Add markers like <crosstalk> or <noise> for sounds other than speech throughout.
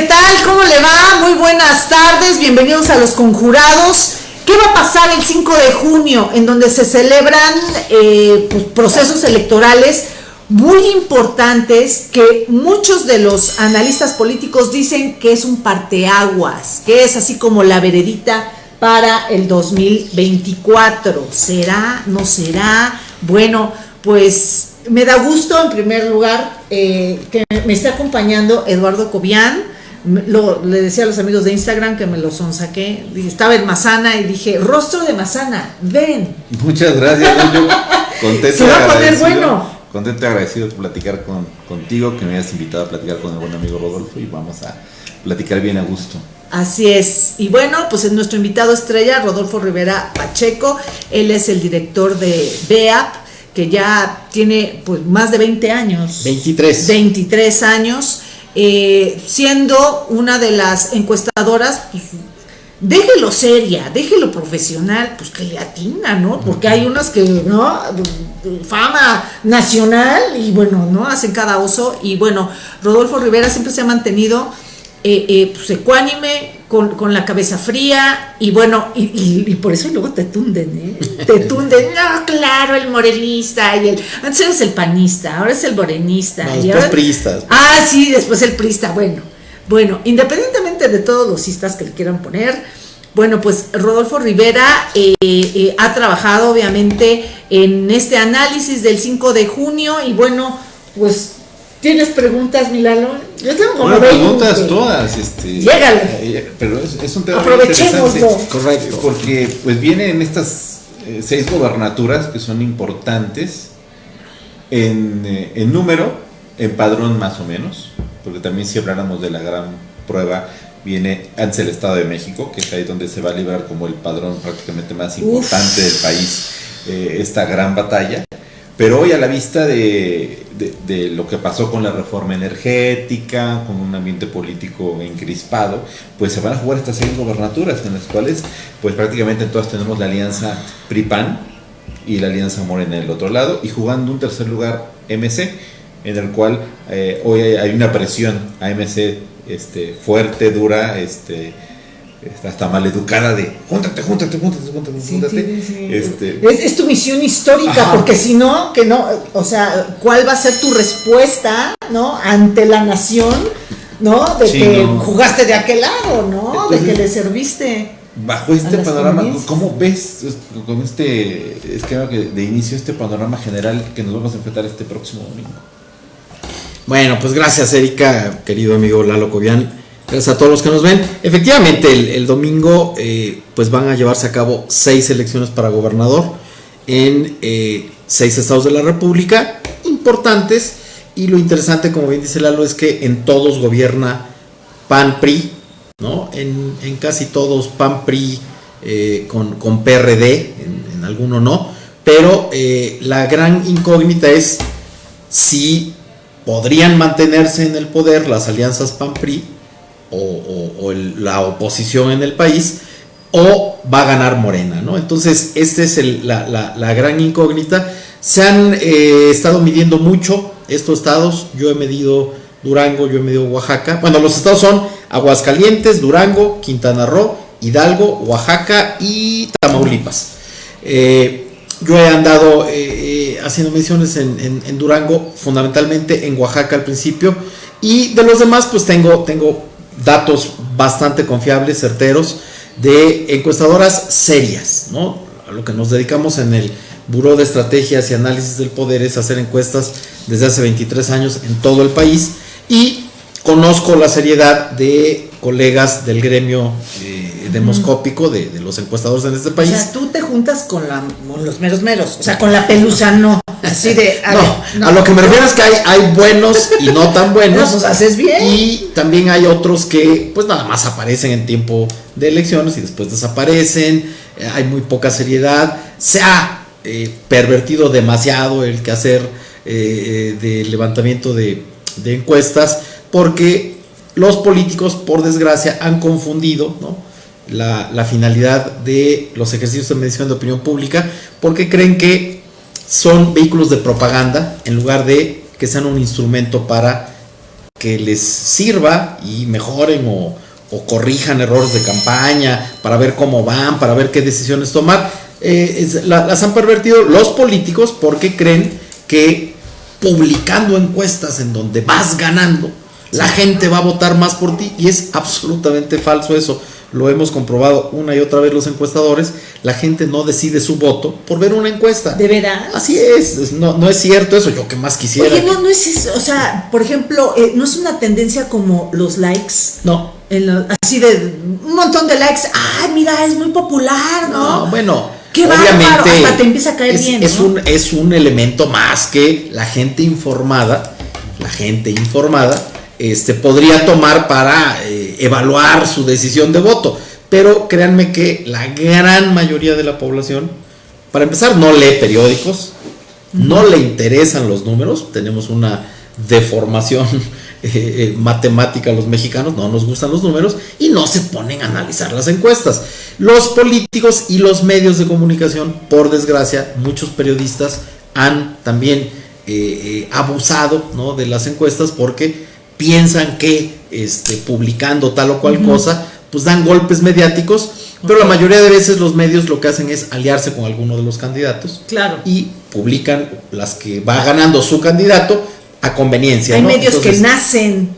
¿Qué tal? ¿Cómo le va? Muy buenas tardes, bienvenidos a Los Conjurados. ¿Qué va a pasar el 5 de junio, en donde se celebran eh, pues, procesos electorales muy importantes que muchos de los analistas políticos dicen que es un parteaguas, que es así como la veredita para el 2024. ¿Será? ¿No será? Bueno, pues me da gusto en primer lugar eh, que me esté acompañando Eduardo Cobian. Lo, le decía a los amigos de Instagram que me lo sonsaqué. Estaba en Mazana y dije, rostro de Mazana, ven. Muchas gracias, yo <laughs> contento. Se va a poner bueno. Contento y agradecido de platicar con, contigo, que me hayas invitado a platicar con el buen amigo Rodolfo y vamos a platicar bien a gusto. Así es. Y bueno, pues es nuestro invitado estrella, Rodolfo Rivera Pacheco. Él es el director de BEAP, que ya tiene pues más de 20 años. 23. 23 años. Eh, siendo una de las encuestadoras, pues, déjelo seria, déjelo profesional, pues que le atina, ¿no? Porque hay unas que, ¿no? Fama nacional y bueno, ¿no? Hacen cada oso. Y bueno, Rodolfo Rivera siempre se ha mantenido eh, eh, pues, ecuánime, con, la cabeza fría, y bueno, y, por eso luego te tunden, ¿eh? Te <laughs> tunden, no, claro, el morenista, y el, antes eres el panista, ahora es el morenista. y después priistas. Ah, sí, después el priista, bueno. Bueno, independientemente de todos los cistas que le quieran poner, bueno, pues Rodolfo Rivera eh, eh, ha trabajado obviamente en este análisis del 5 de junio y bueno, pues ¿Tienes preguntas, Milano? Yo tengo como bueno, preguntas todas. Este, Llégale. Pero es, un tema Aprovechémoslo. Correcto. Porque pues vienen estas eh, seis gobernaturas que son importantes en, eh, en, número, en padrón más o menos, porque también si habláramos de la gran prueba, viene antes el Estado de México, que es ahí donde se va a librar como el padrón prácticamente más importante del país, eh, esta gran batalla. Pero hoy a la vista de, lo que pasó con la reforma energética, con un ambiente político encrispado, pues se van a jugar estas seis gobernaturas en las cuales pues prácticamente todas tenemos la alianza PRIPAN y la alianza Morena en el otro lado y jugando un tercer lugar MC en el cual eh, hoy hay, una presión a MC este, fuerte, dura, este, hasta maleducada de júntate, júntate, júntate, júntate, júntate. Este, es, tu misión histórica, porque si no, que no, o sea, ¿cuál va a ser tu respuesta, no? Ante la nación, ¿no? De que jugaste de aquel lado, ¿no? de que le serviste. Bajo este panorama, ¿cómo ves con este esquema de inicio, este panorama general que nos vamos a enfrentar este próximo domingo? Bueno, pues gracias Erika, querido amigo Lalo Cobian. Gracias a todos los que nos ven. Efectivamente, el, domingo eh, pues van a llevarse a cabo seis elecciones para gobernador en eh, seis estados de la República, importantes. Y lo interesante, como bien dice Lalo, es que en todos gobierna PAN-PRI, ¿no? En, casi todos PAN-PRI eh, con, PRD, en, en, alguno no. Pero la gran incógnita es si podrían mantenerse en el poder las alianzas PAN-PRI o, la oposición en el país, o va a ganar Morena, ¿no? Entonces, esta es la, gran incógnita. Se han eh, estado midiendo mucho estos estados, yo he medido Durango, yo he medido Oaxaca. Bueno, los estados son Aguascalientes, Durango, Quintana Roo, Hidalgo, Oaxaca y Tamaulipas. Eh, yo he andado eh, haciendo misiones en, en, Durango, fundamentalmente en Oaxaca al principio, y de los demás pues tengo, tengo datos bastante confiables, certeros, de encuestadoras serias, ¿no? A lo que nos dedicamos en el Buró de Estrategias y Análisis del Poder es hacer encuestas desde hace 23 años en todo el país y conozco la seriedad de colegas del gremio eh, demoscópico de, los encuestadores en este país. O sea, tú te juntas con, los meros meros, o sea, con la pelusa no. Así de. no, a lo que me refiero es que hay, hay buenos y no tan <laughs> buenos. pues haces bien. Y también hay otros que, pues nada más aparecen en tiempo de elecciones y después desaparecen. Eh, hay muy poca seriedad. Se ha eh, pervertido demasiado el quehacer eh, de levantamiento de, de encuestas porque los políticos, por desgracia, han confundido la, finalidad de los ejercicios de medición de opinión pública porque creen que son vehículos de propaganda en lugar de que sean un instrumento para que les sirva y mejoren o, corrijan errores de campaña, para ver cómo van, para ver qué decisiones tomar. Eh, las han pervertido los políticos porque creen que publicando encuestas en donde vas ganando, la gente va a votar más por ti y es absolutamente falso eso. Lo hemos comprobado una y otra vez los encuestadores. La gente no decide su voto por ver una encuesta. ¿De veras? Así es, es- no, no es cierto eso, yo que más quisiera. Oye, no, no es eso, o sea, por ejemplo, eh, no es una tendencia como los likes, no, en lo- así de un montón de likes, ay, mira, es muy popular, ¿no? No, bueno, Qué obviamente bárbaro, hasta te empieza a caer es, bien, es ¿no? un, es un elemento más que la gente informada, la gente informada, este, podría tomar para eh, evaluar su decisión de voto. Pero créanme que la gran mayoría de la población, para empezar, no lee periódicos, no le interesan los números, tenemos una deformación <laughs> eh, eh, matemática a los mexicanos, no nos gustan los números y no se ponen a analizar las encuestas. Los políticos y los medios de comunicación, por desgracia, muchos periodistas han también abusado ¿no? de las encuestas porque piensan que este, publicando tal o cual cosa, pues dan golpes mediáticos, pero la mayoría de veces los medios lo que hacen es aliarse con alguno de los candidatos Claro. y publican las que va ganando su candidato a conveniencia. Hay ¿no? medios Entonces, que nacen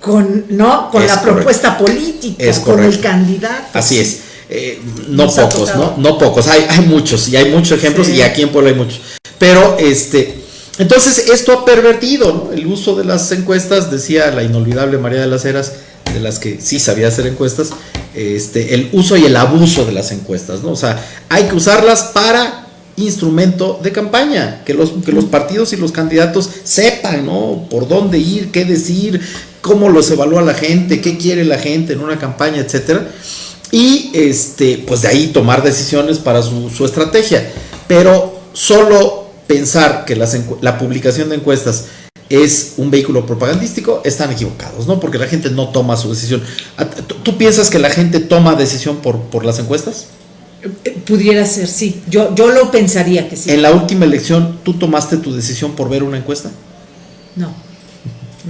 con, ¿no? Con la correcto. propuesta política, Es con el candidato. Así es. Eh, no Nos pocos. ¿no? No pocos. Hay, hay muchos y hay muchos ejemplos Sí. y aquí en Puebla hay muchos. Pero este, entonces esto ha pervertido el uso de las encuestas, decía la inolvidable María de las Heras, de las que sí sabía hacer encuestas, este, el uso y el abuso de las encuestas, ¿no? O sea, hay que usarlas para instrumento de campaña, que los, que los partidos y los candidatos sepan, ¿no? Por dónde ir, qué decir, cómo los evalúa la gente, qué quiere la gente en una campaña, etcétera. Y este, pues de ahí tomar decisiones para su estrategia. Pero solo pensar que las la publicación de encuestas es un vehículo propagandístico, están equivocados, ¿no? Porque la gente no toma su decisión. ¿A- ¿Tú, tú piensas que la gente toma decisión por, por las encuestas? Eh, Pudiera ser, sí. Yo, yo lo pensaría que sí. En la última elección, ¿tú tomaste tu decisión por ver una encuesta? No.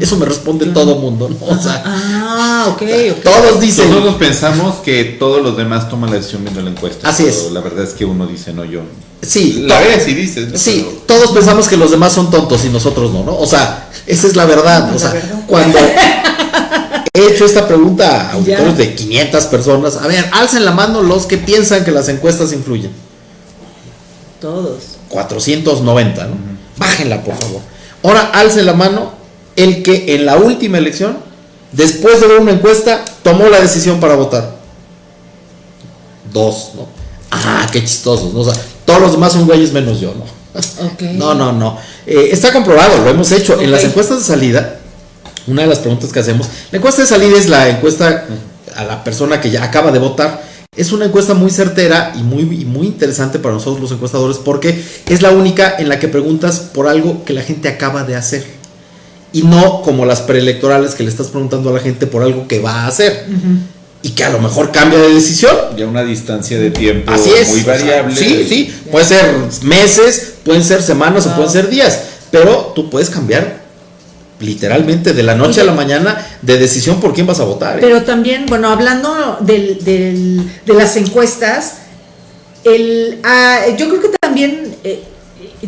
Eso me responde todo mundo, ¿no? O sea, Ah, ok, ok. todos dicen. Nosotros pensamos que todos los demás toman la decisión viendo la encuesta. Así pero es. La verdad es que uno dice, no, yo. Sí, La ves y dices. ¿no? Sí, Pero- todos pensamos que los demás son tontos y nosotros no, ¿no? O sea, esa es la verdad. La O sea, verdad. cuando he hecho esta pregunta a auditores Ya. de 500 personas, a ver, alcen la mano los que piensan que las encuestas influyen. Todos. 490, ¿no? Bájenla, por favor. Ahora, alce la mano el que en la última elección, después de ver una encuesta, tomó la decisión para votar. Dos, ¿no? Ah, qué chistosos, ¿no? O sea, todos los demás son güeyes menos yo, ¿no? <laughs> No, no, no. Eh, está comprobado, lo hemos hecho. En las encuestas de salida, una de las preguntas que hacemos, la encuesta de salida es la encuesta a la persona que ya acaba de votar. Es una encuesta muy certera y muy, y muy interesante para nosotros los encuestadores porque es la única en la que preguntas por algo que la gente acaba de hacer. Y no como las preelectorales que le estás preguntando a la gente por algo que va a hacer. Y que a lo mejor cambia de decisión. Ya una distancia de tiempo Así es. muy o sea, variable. sí, sí. Puede ser meses, pueden ser semanas o pueden ser días. Pero tú puedes cambiar literalmente de la noche a la mañana de decisión por quién vas a votar. ¿eh? Pero también, bueno, hablando del, del- de las encuestas, el, ah, yo creo que también eh,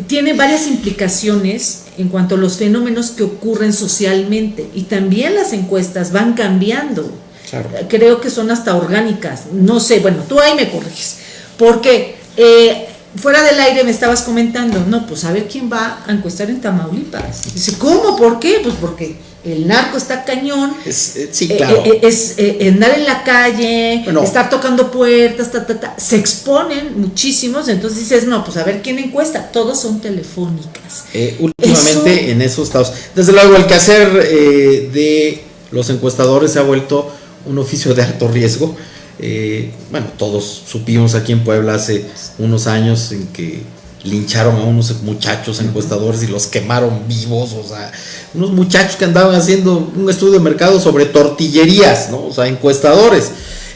tiene varias implicaciones en cuanto a los fenómenos que ocurren socialmente y también las encuestas van cambiando. Claro. Creo que son hasta orgánicas. No sé, bueno, tú ahí me corriges. Porque eh, fuera del aire me estabas comentando, no, pues a ver quién va a encuestar en Tamaulipas. Dice, ¿cómo? ¿Por qué? Pues porque el narco está cañón. Es- eh, sí, claro. eh, es eh, andar en la calle, Bueno. estar tocando puertas, ta, ta, ta. se exponen muchísimos, entonces dices, no, pues a ver quién encuesta, todos son telefónicas. Eh, últimamente Eso- en esos estados. Desde luego, el quehacer eh, de los encuestadores se ha vuelto un oficio de alto riesgo. Eh, bueno, todos supimos aquí en Puebla hace unos años en que lincharon a unos muchachos encuestadores y los quemaron vivos, o sea, unos muchachos que andaban haciendo un estudio de mercado sobre tortillerías, ¿no? O sea, encuestadores.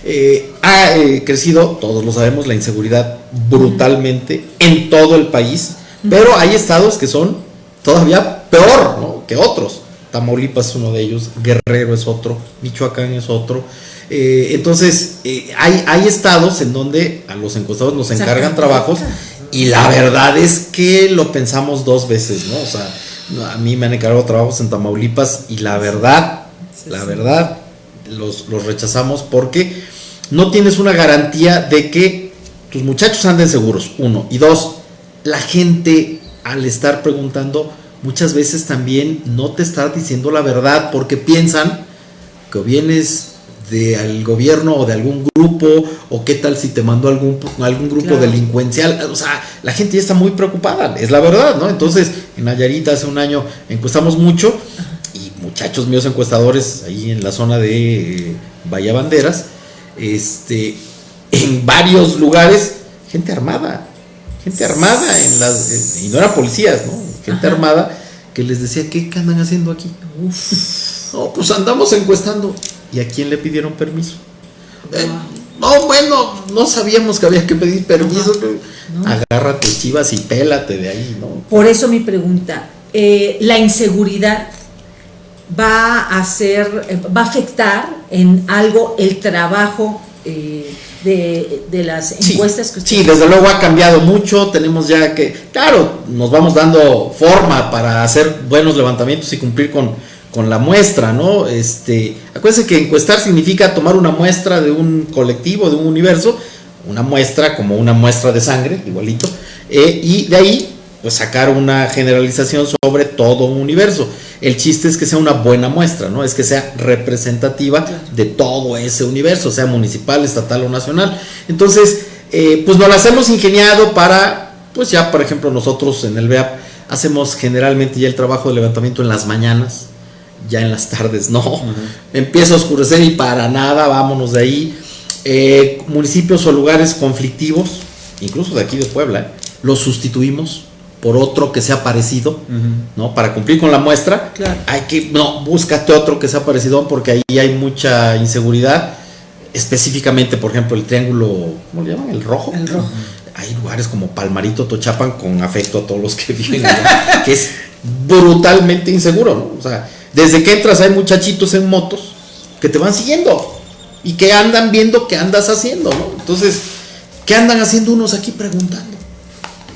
Eh, ha eh, crecido, todos lo sabemos, la inseguridad brutalmente en todo el país, pero hay estados que son todavía peor ¿no? que otros. Tamaulipas es uno de ellos, Guerrero es otro, Michoacán es otro. Eh, entonces, eh, hay, hay estados en donde a los encuestados nos encargan trabajos y la verdad es que lo pensamos dos veces, ¿no? O sea, a mí me han encargado trabajos en Tamaulipas y la verdad, la verdad, los, los rechazamos porque no tienes una garantía de que tus muchachos anden seguros, uno. Y dos, la gente al estar preguntando muchas veces también no te está diciendo la verdad porque piensan que vienes del gobierno o de algún grupo o qué tal si te mandó algún, algún grupo delincuencial. O sea, la gente ya está muy preocupada, es la verdad, ¿no? Entonces, en Nayarita hace un año encuestamos mucho y muchachos míos encuestadores ahí en la zona de Bahía Banderas, este, en varios lugares, gente armada, gente armada en las, y no eran policías, ¿no? Gente armada que les decía, ¿qué andan haciendo aquí? No, pues andamos encuestando. ¿Y a quién le pidieron permiso? Eh, no, bueno, no sabíamos que había que pedir permiso. Agárrate, chivas y pélate de ahí, ¿no? Por eso mi pregunta, eh, la inseguridad va a hacer, eh, va a afectar en algo el trabajo de, las encuestas que Sí, desde luego ha cambiado mucho, tenemos ya que, claro, nos vamos dando forma para hacer buenos levantamientos y cumplir con, con la muestra, ¿no? Este, acuérdense que encuestar significa tomar una muestra de un colectivo, de un universo, una muestra como una muestra de sangre, igualito, eh, y de ahí pues sacar una generalización sobre todo un universo. El chiste es que sea una buena muestra, ¿no? Es que sea representativa de todo ese universo, sea municipal, estatal o nacional. Entonces, eh, pues nos las hemos ingeniado para, pues ya por ejemplo nosotros en el BEAP hacemos generalmente ya el trabajo de levantamiento en las mañanas, ya en las tardes no. Empieza a oscurecer y para nada, vámonos de ahí. Eh, municipios o lugares conflictivos, incluso de aquí de Puebla, los sustituimos por otro que sea parecido, ¿no? Para cumplir con la muestra, hay que, no, búscate otro que sea parecido porque ahí hay mucha inseguridad. Específicamente, por ejemplo, el triángulo, ¿cómo le llaman? El rojo. El rojo. Hay lugares como Palmarito, Tochapan, con afecto a todos los que <laughs> viven allá, que es brutalmente inseguro, ¿no? O sea, desde que entras hay muchachitos en motos que te van siguiendo y que andan viendo qué andas haciendo, ¿no? Entonces, ¿qué andan haciendo unos aquí preguntando?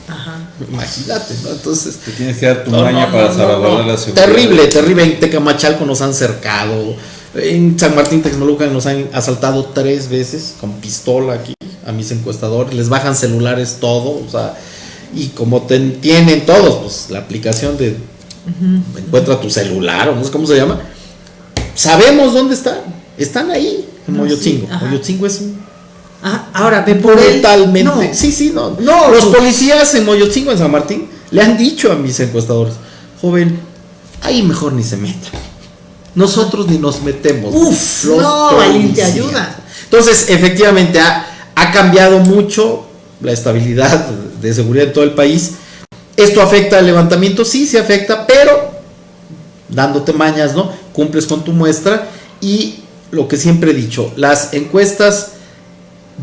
Ajá. Imagínate, ¿no? Entonces. Te tienes que dar tu maña para salvaguardar la seguridad. Terrible, terrible. En Tecamachalco nos han cercado. En San Martín Tecnológica nos han asaltado tres veces con pistola aquí a mis encuestadores. Les bajan celulares todo, o sea. Y como tienen todos, pues la aplicación de encuentra tu celular o no sé cómo se llama. Sabemos dónde están. Están ahí, en Moyotzingo. Moyotzingo es un. ahora ven por Brutalmente. Sí, sí, no. no Los policías en Moyotzingo, en San Martín, le han dicho a mis encuestadores, joven, ahí mejor ni se meta. Nosotros ni nos metemos. Uf, no, valiente ayuda. Entonces, efectivamente, ha, ha cambiado mucho la estabilidad de seguridad en todo el país ¿Esto afecta al levantamiento? Sí, sí afecta, pero dándote mañas, ¿no? Cumples con tu muestra y lo que siempre he dicho, las encuestas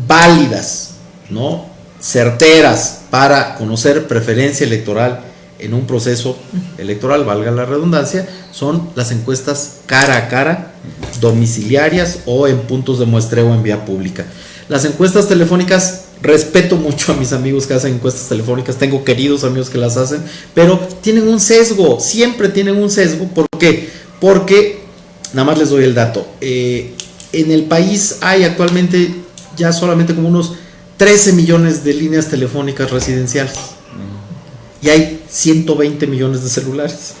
válidas, ¿no? Certeras para conocer preferencia electoral en un proceso electoral, valga la redundancia, son las encuestas cara a cara, domiciliarias o en puntos de muestreo en vía pública. Las encuestas telefónicas respeto mucho a mis amigos que hacen encuestas telefónicas, tengo queridos amigos que las hacen, pero tienen un sesgo, siempre tienen un sesgo. ¿Por qué? Porque, nada más les doy el dato, eh, en el país hay actualmente ya solamente como unos 13 millones de líneas telefónicas residenciales y hay 120 millones de celulares.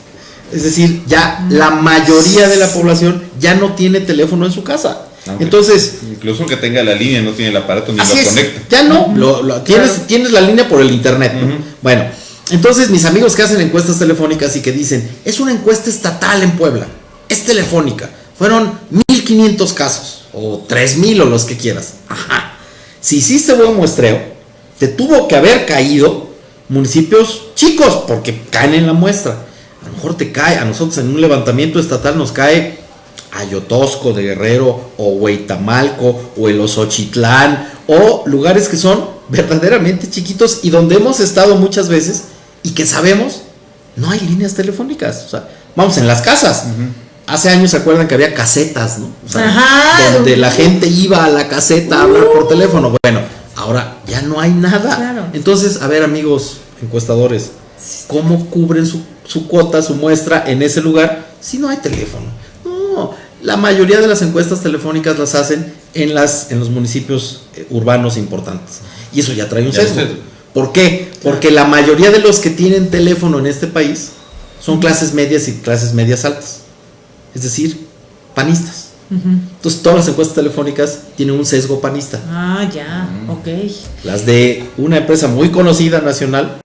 Es decir, ya la mayoría de la población ya no tiene teléfono en su casa. Entonces. Incluso que tenga la línea, no tiene el aparato ni lo conecta. Ya no, lo, tienes, tienes la línea por el internet. Bueno, entonces mis amigos que hacen encuestas telefónicas y que dicen, es una encuesta estatal en Puebla, es telefónica. Fueron 1500 casos, o 3000 o los que quieras. Ajá. Si hiciste buen muestreo, te tuvo que haber caído municipios chicos, porque caen en la muestra. A lo mejor te cae, a nosotros en un levantamiento estatal nos cae Ayotosco de Guerrero o Hueitamalco o el Osochitlán o lugares que son verdaderamente chiquitos y donde hemos estado muchas veces y que sabemos no hay líneas telefónicas. O sea, Vamos, en las casas. Hace años se acuerdan que había casetas, ¿no? O sea, Ajá, donde la gente iba a la caseta a hablar por teléfono. Bueno, ahora ya no hay nada. Claro. Entonces, a ver, amigos encuestadores, ¿cómo cubren su, su cuota, su muestra en ese lugar si no hay teléfono? No, la mayoría de las encuestas telefónicas las hacen en, las, en los municipios eh, urbanos importantes. Y eso ya trae un sesgo. ¿Por qué? Porque la mayoría de los que tienen teléfono en este país son clases medias y clases medias altas. Es decir, panistas. Entonces todas las encuestas telefónicas tienen un sesgo panista. Ah, ya, ok. Las de una empresa muy conocida nacional,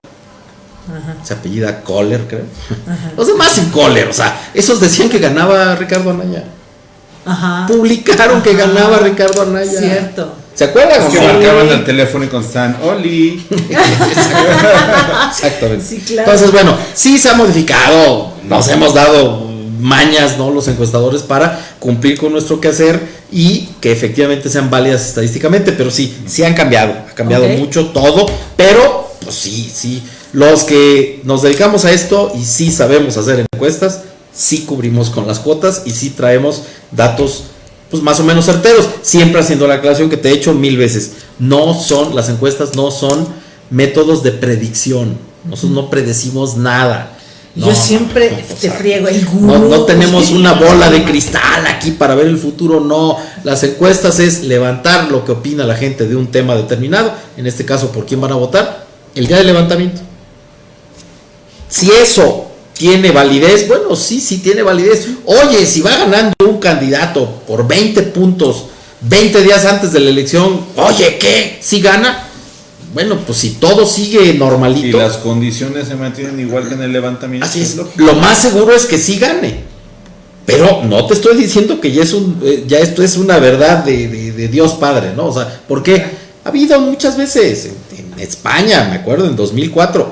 Ajá, se apellida Kohler, creo. ajá. Los demás sin Kohler, o sea, esos decían que ganaba Ricardo Anaya. Ajá. Publicaron que ganaba Ricardo Anaya. Cierto. ¿Se acuerdan? Es que Sí. marcaban el teléfono y contestaban, Oli. <laughs> Exactamente. Sí, claro. Entonces, bueno, sí se ha modificado, nos hemos dado mañas, ¿no? Los encuestadores para cumplir con nuestro quehacer y que efectivamente sean válidas estadísticamente, pero sí, sí han cambiado, ha cambiado mucho todo, pero pues sí, sí, los que nos dedicamos a esto y sí sabemos hacer encuestas, sí cubrimos con las cuotas y sí traemos datos pues más o menos certeros, siempre haciendo la aclaración que te he hecho mil veces, no son, las encuestas no son métodos de predicción, nosotros no predecimos nada. Yo siempre no, te friego el no, no tenemos una bola de cristal aquí para ver el futuro, no. Las encuestas es levantar lo que opina la gente de un tema determinado, en este caso por quién van a votar, el día del levantamiento. Si eso tiene validez, bueno, sí, sí tiene validez. Oye, si va ganando un candidato por 20 puntos 20 días antes de la elección, oye, ¿qué? ¿Si gana? Bueno, pues si todo sigue Y normalito. las condiciones se mantienen igual que en el levantamiento. Así es. lógico. Lo más seguro es que sí gane. Pero no te estoy diciendo que ya es un, eh, ya esto es una verdad de, de- de Dios Padre, ¿no? O sea, porque ha habido muchas veces en, en España, me acuerdo, en 2004,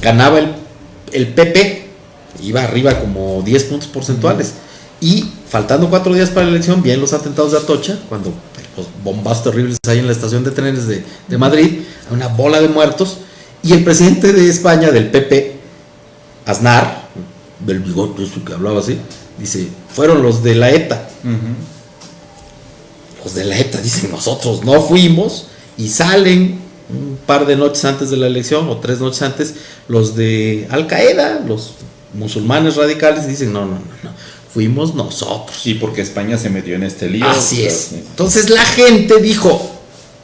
ganaba el, el PP, iba arriba como 10 puntos porcentuales. Y faltando cuatro días para la elección, bien los atentados de Atocha, cuando los bombazos terribles hay en la estación de trenes de, de Madrid, una bola de muertos, y el presidente de España, del PP, Aznar, del bigote ese que hablaba así, dice, fueron los de la ETA. Los de la ETA dicen, nosotros no fuimos y salen un par de noches antes de la elección o tres noches antes los de Al Qaeda, los musulmanes radicales, y dicen, no, no, no, no, fuimos nosotros. Y porque España se metió en este lío. Así o sea, es. sí. Entonces la gente dijo,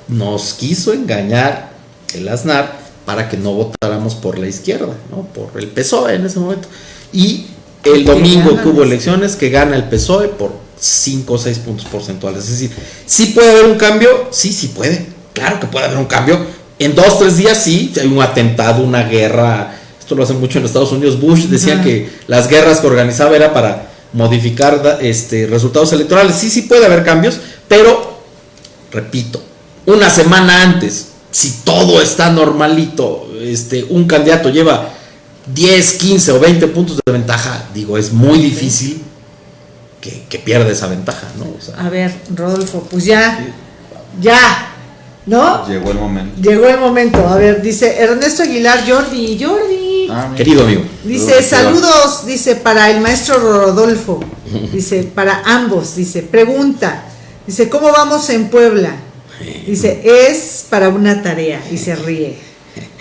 nos quiso engañar el Aznar para que no votáramos por la izquierda, ¿no? Por el PSOE en ese momento. Y el domingo que hubo elecciones, que gana el PSOE por 5 o 6 puntos porcentuales. Es decir, ¿sí puede haber un cambio? Sí, sí puede. Claro que puede haber un cambio. En dos, tres días sí, hay un atentado, una guerra. Esto lo hacen mucho en Estados Unidos. Bush decía que las guerras que organizaba era para modificar este, resultados electorales. Sí, sí puede haber cambios, pero, repito, una semana antes, si todo está normalito, este, un candidato lleva 10, 15 o 20 puntos de ventaja, digo, es muy difícil que, que pierda esa ventaja, ¿no? O sea, A ver, Rodolfo, pues ya, ya, ¿no? Llegó el momento. Llegó el momento. A ver, dice Ernesto Aguilar, Jordi, Jordi. Ah, querido amigo, Dice, saludos, dice, para el maestro Rodolfo. <laughs> Dice, para ambos. Dice, pregunta. Dice, ¿cómo vamos en Puebla? Dice, es para una tarea. Y se ríe.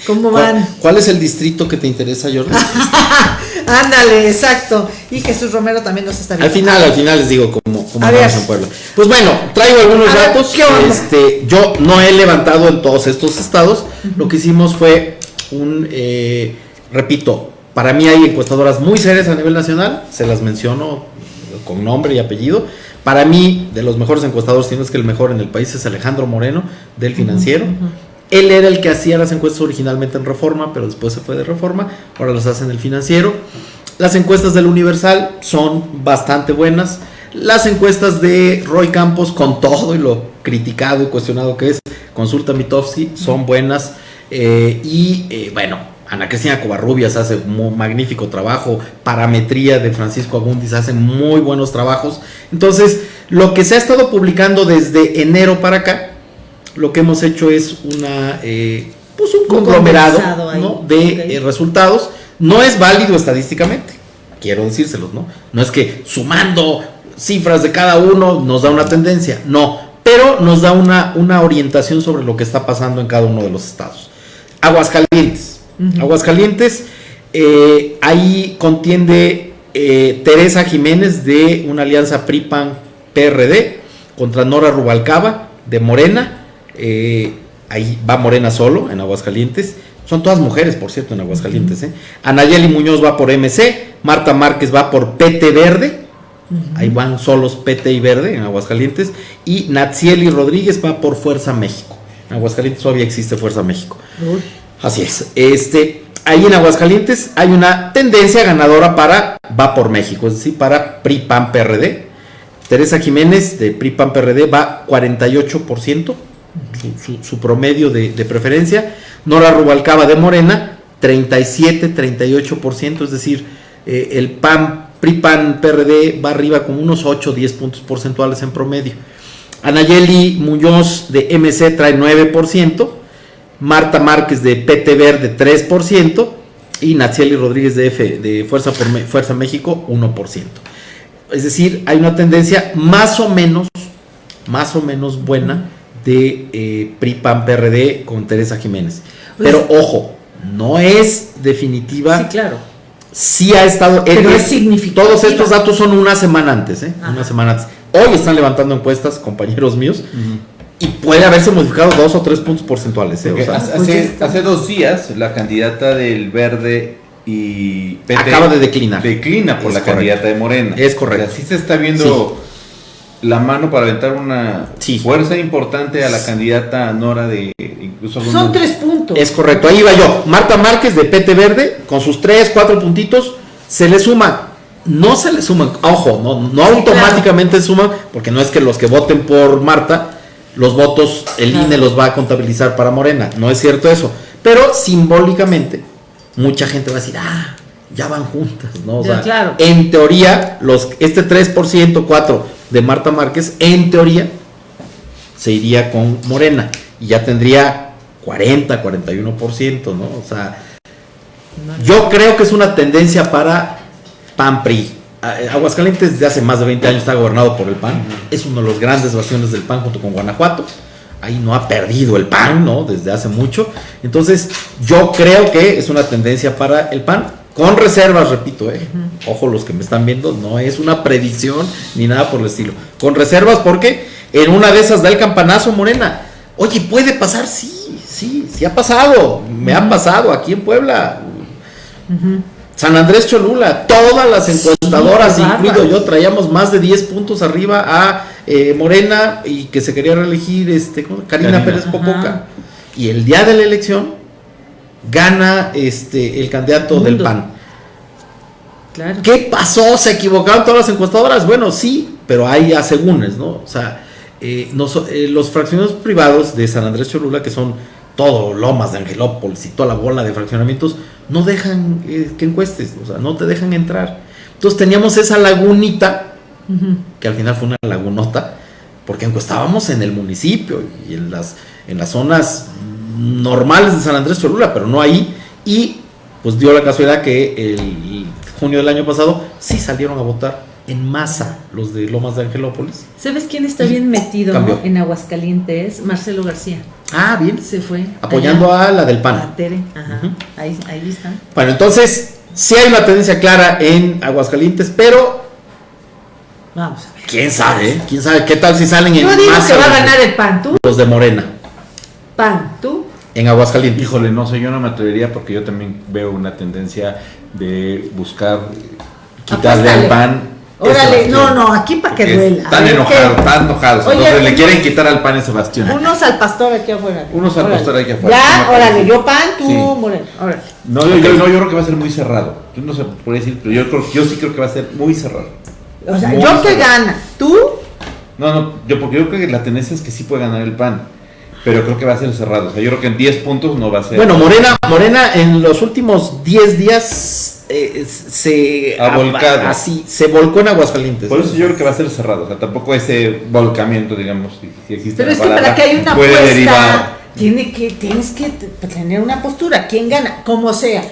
¿Cómo ¿cuál, van? cuál es el distrito que te interesa, Jordi? <laughs> Ándale, exacto. Y Jesús Romero también nos está Al viendo. final, al final les digo cómo, cómo ver. en Puebla. Pues bueno, traigo algunos A ver, datos. ¿qué onda? Este, yo no he levantado en todos estos estados. Lo que hicimos fue un, eh, repito, para mí hay encuestadoras muy serias a nivel nacional. Se las menciono con nombre y apellido. Para mí, de los mejores encuestadores, tienes que el mejor en el país es Alejandro Moreno, del financiero. Él era el que hacía las encuestas originalmente en Reforma, pero después se fue de Reforma, ahora las hace en el financiero. Las encuestas del Universal son bastante buenas. Las encuestas de Roy Campos, con todo y lo criticado y cuestionado que es, Consulta Mitofsky, son buenas. Eh, y eh, bueno, Ana Cristina Covarrubias hace un magnífico trabajo. Parametría de Francisco Abundis hace muy buenos trabajos. Entonces, lo que se ha estado publicando desde enero para acá, lo que hemos hecho es una eh, pues un conglomerado. ¿no? de eh, resultados. No es válido estadísticamente. quiero decírselos, ¿no? No es que sumando cifras de cada uno nos da una tendencia, no, pero nos da una, una orientación sobre lo que está pasando en cada uno de los estados. Aguascalientes. Aguascalientes, eh, ahí contiende eh, Teresa Jiménez de una alianza PRI-PAN-PRD contra Nora Rubalcaba de Morena. eh, ahí va Morena solo en Aguascalientes. Son todas mujeres, por cierto, en Aguascalientes. ¿eh? Anayeli Muñoz va por MC, Marta Márquez va por PT Verde. Ahí van solos PT y Verde en Aguascalientes. Y Natsieli Rodríguez va por Fuerza México. En Aguascalientes todavía existe Fuerza México. Uy. Así es. Este, ahí en Aguascalientes hay una tendencia ganadora para Va por México, es decir, para PRI PAN PRD. Teresa Jiménez de PRI PAN PRD va 48%, su, su- su promedio de, preferencia. Nora Rubalcaba de Morena, 37-38%, es decir, eh, el PAN, PRI PRD va arriba con unos 8 10 puntos porcentuales en promedio. Anayeli Muñoz de MC trae 9%. Marta Márquez de PT Verde 3% y Natsieli Rodríguez de, F, de Fuerza, por Me- Fuerza México 1%. Es decir, hay una tendencia más o menos, más o menos buena de eh, PRI PAN PRD con Teresa Jiménez. Pero ojo, no es definitiva. Sí, claro. Sí ha estado. Pero es significativa. Todos estos datos son una semana antes, ¿eh? Una semana antes. Hoy están levantando encuestas, compañeros míos, y puede haberse modificado dos o tres puntos porcentuales. ¿eh? O Porque sea, hace, pues hace- dos días la candidata del Verde y PT Acaba de declinar. Declina por Es la correcto. candidata de Morena. Es correcto. O sea, sí se está viendo la mano para aventar una Sí. fuerza importante a la candidata Nora de incluso Son algunos- tres puntos. Es correcto, ahí va yo. Marta Márquez de PT Verde, con sus tres, cuatro puntitos, se le suma. No se le suman, ojo, no, no automáticamente suman, porque no es que los que voten por Marta, los votos, el. INE los va a contabilizar para Morena. No es cierto eso. Pero simbólicamente, mucha gente va a decir, ah, ya van juntas, ¿no? O sea, claro. en teoría, los, este 3%, 4% de Marta Márquez, en teoría, se iría con Morena y ya tendría 40, 41%, ¿no? O sea, yo creo que es una tendencia para PAN PRI. A- Aguascalientes desde hace más de 20 años está gobernado por el PAN. Es uno de los grandes bastiones del PAN junto con Guanajuato. Ahí no ha perdido el PAN, ¿no? Desde hace mucho. Entonces, yo creo que es una tendencia para el PAN. Con reservas, repito, ¿eh? Ojo, los que me están viendo, no es una predicción ni nada por el estilo. Con reservas porque en una de esas da el campanazo Morena. Oye, ¿puede pasar? Sí, sí, sí ha pasado. Me ha pasado aquí en Puebla. San Andrés Cholula, todas las encuestadoras, incluido yo, traíamos más de 10 puntos arriba a eh, Morena y que se quería reelegir este. Karina, Karina. Pérez Ajá. Popoca. Y el día de la elección gana este el candidato del. PAN. Claro. ¿Qué pasó? ¿Se equivocaron todas las encuestadoras? Bueno, sí, pero hay asegúnes, ¿no? O sea, eh, eh, los fraccionamientos privados de San Andrés Cholula, que son todo Lomas de Angelópolis y toda la bola de fraccionamientos, no dejan eh, que encuestes, o sea, no te dejan entrar. Entonces teníamos esa lagunita, que al final fue una lagunota, porque encuestábamos en el municipio y en las, en las zonas normales de San Andrés Cholula, pero no ahí. Y pues dio la casualidad que el junio del año pasado sí salieron a votar en masa los de Lomas de Angelópolis. ¿Sabes quién está bien metido Cambió. en Aguascalientes? Marcelo García. Ah, bien. Se fue. Apoyando allá. a la del A PAN. Tere. Ajá. Ahí, ahí está. Bueno, entonces sí hay una tendencia clara en Aguascalientes, pero Vamos a ver. quién sabe, ¿eh? quién sabe qué tal si salen en Yo digo masa que va a los- ganar el PAN. ¿Tú? los de Morena PAN. ¿Tú? en Aguascalientes. Híjole, no sé, yo no me atrevería porque yo también veo una tendencia de buscar quitarle al pan. Órale, no, no, aquí para que duela. A Están enojados, están enojados. Oye, Entonces le quieren quitar al pan ese bastión. Unos al pastor aquí afuera. Unos al Órale. pastor aquí afuera. Ya, órale, yo PAN, tú Sí. Moreno. Órale. No, yo, yo- no, yo creo que va a ser muy cerrado. Yo no sé por decir, pero yo, creo, yo sí creo que va a ser muy cerrado. O sea, Muy yo que cerrado. gana. ¿Tú? No, no, yo porque yo creo que la tendencia es que sí puede ganar el PAN, pero creo que va a ser cerrado. O sea, yo creo que en 10 puntos no va a ser. Bueno, Morena, Morena en los últimos 10 días eh, se Ha volcado. así se volcó en Aguascalientes. Por eso yo creo que va a ser cerrado. O sea, tampoco ese volcamiento, digamos, si, si existe. Pero es que para que haya una puede apuesta, derivar. tiene que, tienes que tener una postura. ¿Quién gana? Como sea.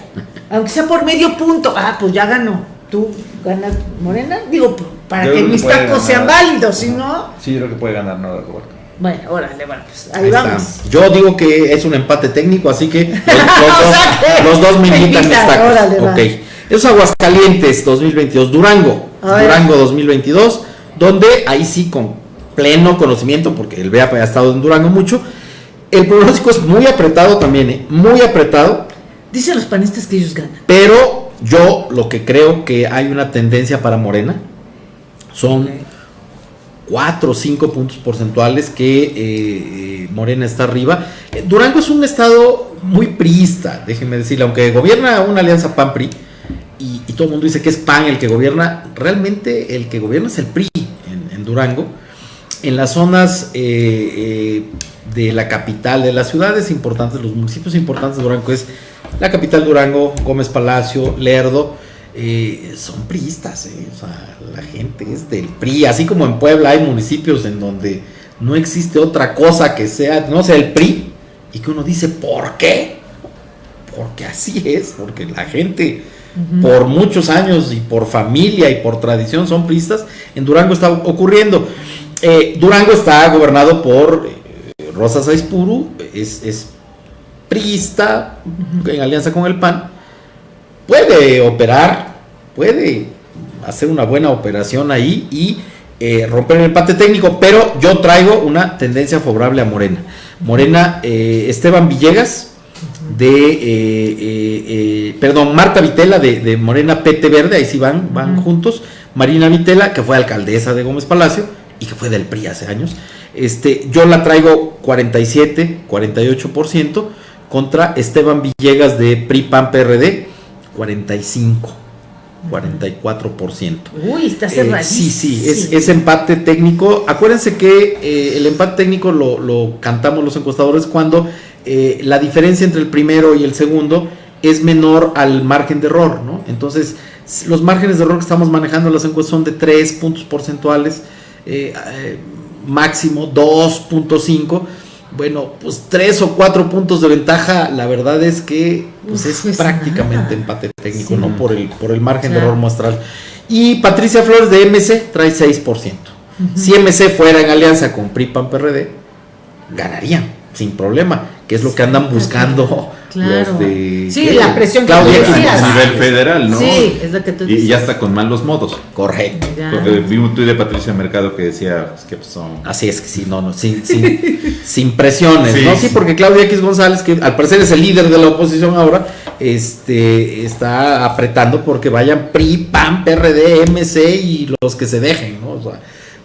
Aunque sea por medio punto. Ah, pues ya ganó. ¿Tú ganas Morena? Digo, para Yo que mis tacos ganar. sean válidos, si no. Sí, yo creo que puede ganar Nora Roberto. Bueno, órale, bueno, pues ahí, Ahí está. vamos. Yo digo que es un empate técnico, así que los, los <laughs> O dos, los dos me invitan mis tacos. órale, va. Es Aguascalientes 2022, Durango. Durango 2022, donde ahí sí con pleno conocimiento, porque el BEAP ha estado en Durango mucho. El pronóstico es muy apretado también, ¿eh? muy apretado. Dicen los panistas que ellos ganan. Pero yo lo que creo que hay una tendencia para Morena son Ok. 4 o 5 puntos porcentuales que eh, eh, Morena está arriba. Durango es un estado muy priista, déjenme decirle, aunque gobierna una alianza PAN-PRI todo el mundo dice que es PAN el que gobierna, realmente el que gobierna es el PRI en, Durango. En las zonas eh, eh, de la capital, de las ciudades importantes, los municipios importantes de Durango, es la capital Durango, Gómez Palacio, Lerdo, eh, son priistas, o sea, la gente es del PRI, así como en Puebla hay municipios en donde no existe otra cosa que sea, no sea el PRI, y que uno dice, ¿por qué? Porque así es, porque la gente por muchos años y por familia y por tradición son priistas, en Durango está ocurriendo. Eh, Durango está gobernado por eh, Rosa Saizpuru, es, es priista, en alianza con el PAN, puede operar, puede hacer una buena operación ahí y eh, romper el empate técnico, pero yo traigo una tendencia favorable a Morena. Morena, eh, Esteban Villegas, de, eh, eh, eh, perdón, Marta Vitela de, de Morena PT Verde, ahí sí van, van juntos, Marina Vitela, que fue alcaldesa de Gómez Palacio y que fue del PRI hace años, este, yo la traigo 47, 48% contra Esteban Villegas de PRI PAN PRD, 45, 44%. Uy, está Eh, cerradísimo. sí, sí, es, es empate técnico. Acuérdense que eh, el empate técnico lo, lo cantamos los encuestadores cuando eh, la diferencia entre el primero y el segundo es menor al margen de error, ¿no? Entonces, los márgenes de error que estamos manejando en las encuestas son de 3 puntos porcentuales, eh, eh, máximo 2.5. Bueno, pues 3 o 4 puntos de ventaja, la verdad es que pues, Uf, es es prácticamente nada. empate técnico, Sí. ¿no? Por el, por el margen de error muestral. Y Patricia Flores de MC trae 6%. Si MC fuera en alianza con PRI PAN PRD, ganarían sin problema, que es lo que andan buscando Claro. los de Sí, la presión que Claudia tú X decías. a nivel federal, ¿no? Sí, es lo que tú Y, y dices. ya está con malos modos. Correcto. Porque vi un tuit de Patricia Mercado que decía pues, que pues, son. Así es que sí, no, no, sin, sin, <laughs> sin presiones, Sí. ¿no? Sí, porque Claudia X González, que al parecer es el líder de la oposición ahora, este, está apretando porque vayan PRI, PAN, PRD, MC y los que se dejen, ¿no? O sea,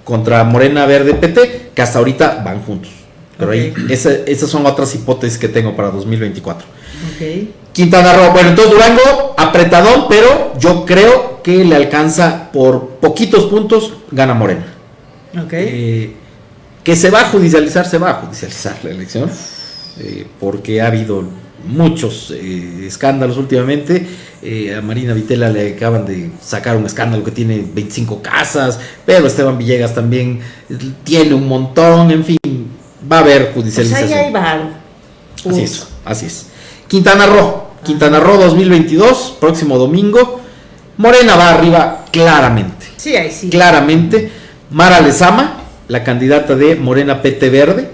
contra Morena Verde PT, que hasta ahorita van juntos. Pero ahí, Ok. esa- esas son otras hipótesis que tengo para 2024. Ok. Quintana Roo, bueno, entonces Durango, apretadón, pero yo creo que le alcanza por poquitos puntos, gana Morena. Ok. Eh, que se va a judicializar, se va a judicializar la elección, eh, porque ha habido muchos eh, escándalos últimamente. Eh, a Marina Vitela le acaban de sacar un escándalo que tiene 25 casas, pero Esteban Villegas también tiene un montón, en fin, va a haber pues judicialización. ahí hay. Así es, así es. Quintana Roo, Quintana Roo 2022, próximo domingo. Morena va arriba claramente, Sí, ahí sí. claramente. Mara Lezama, la candidata de Morena PT Verde,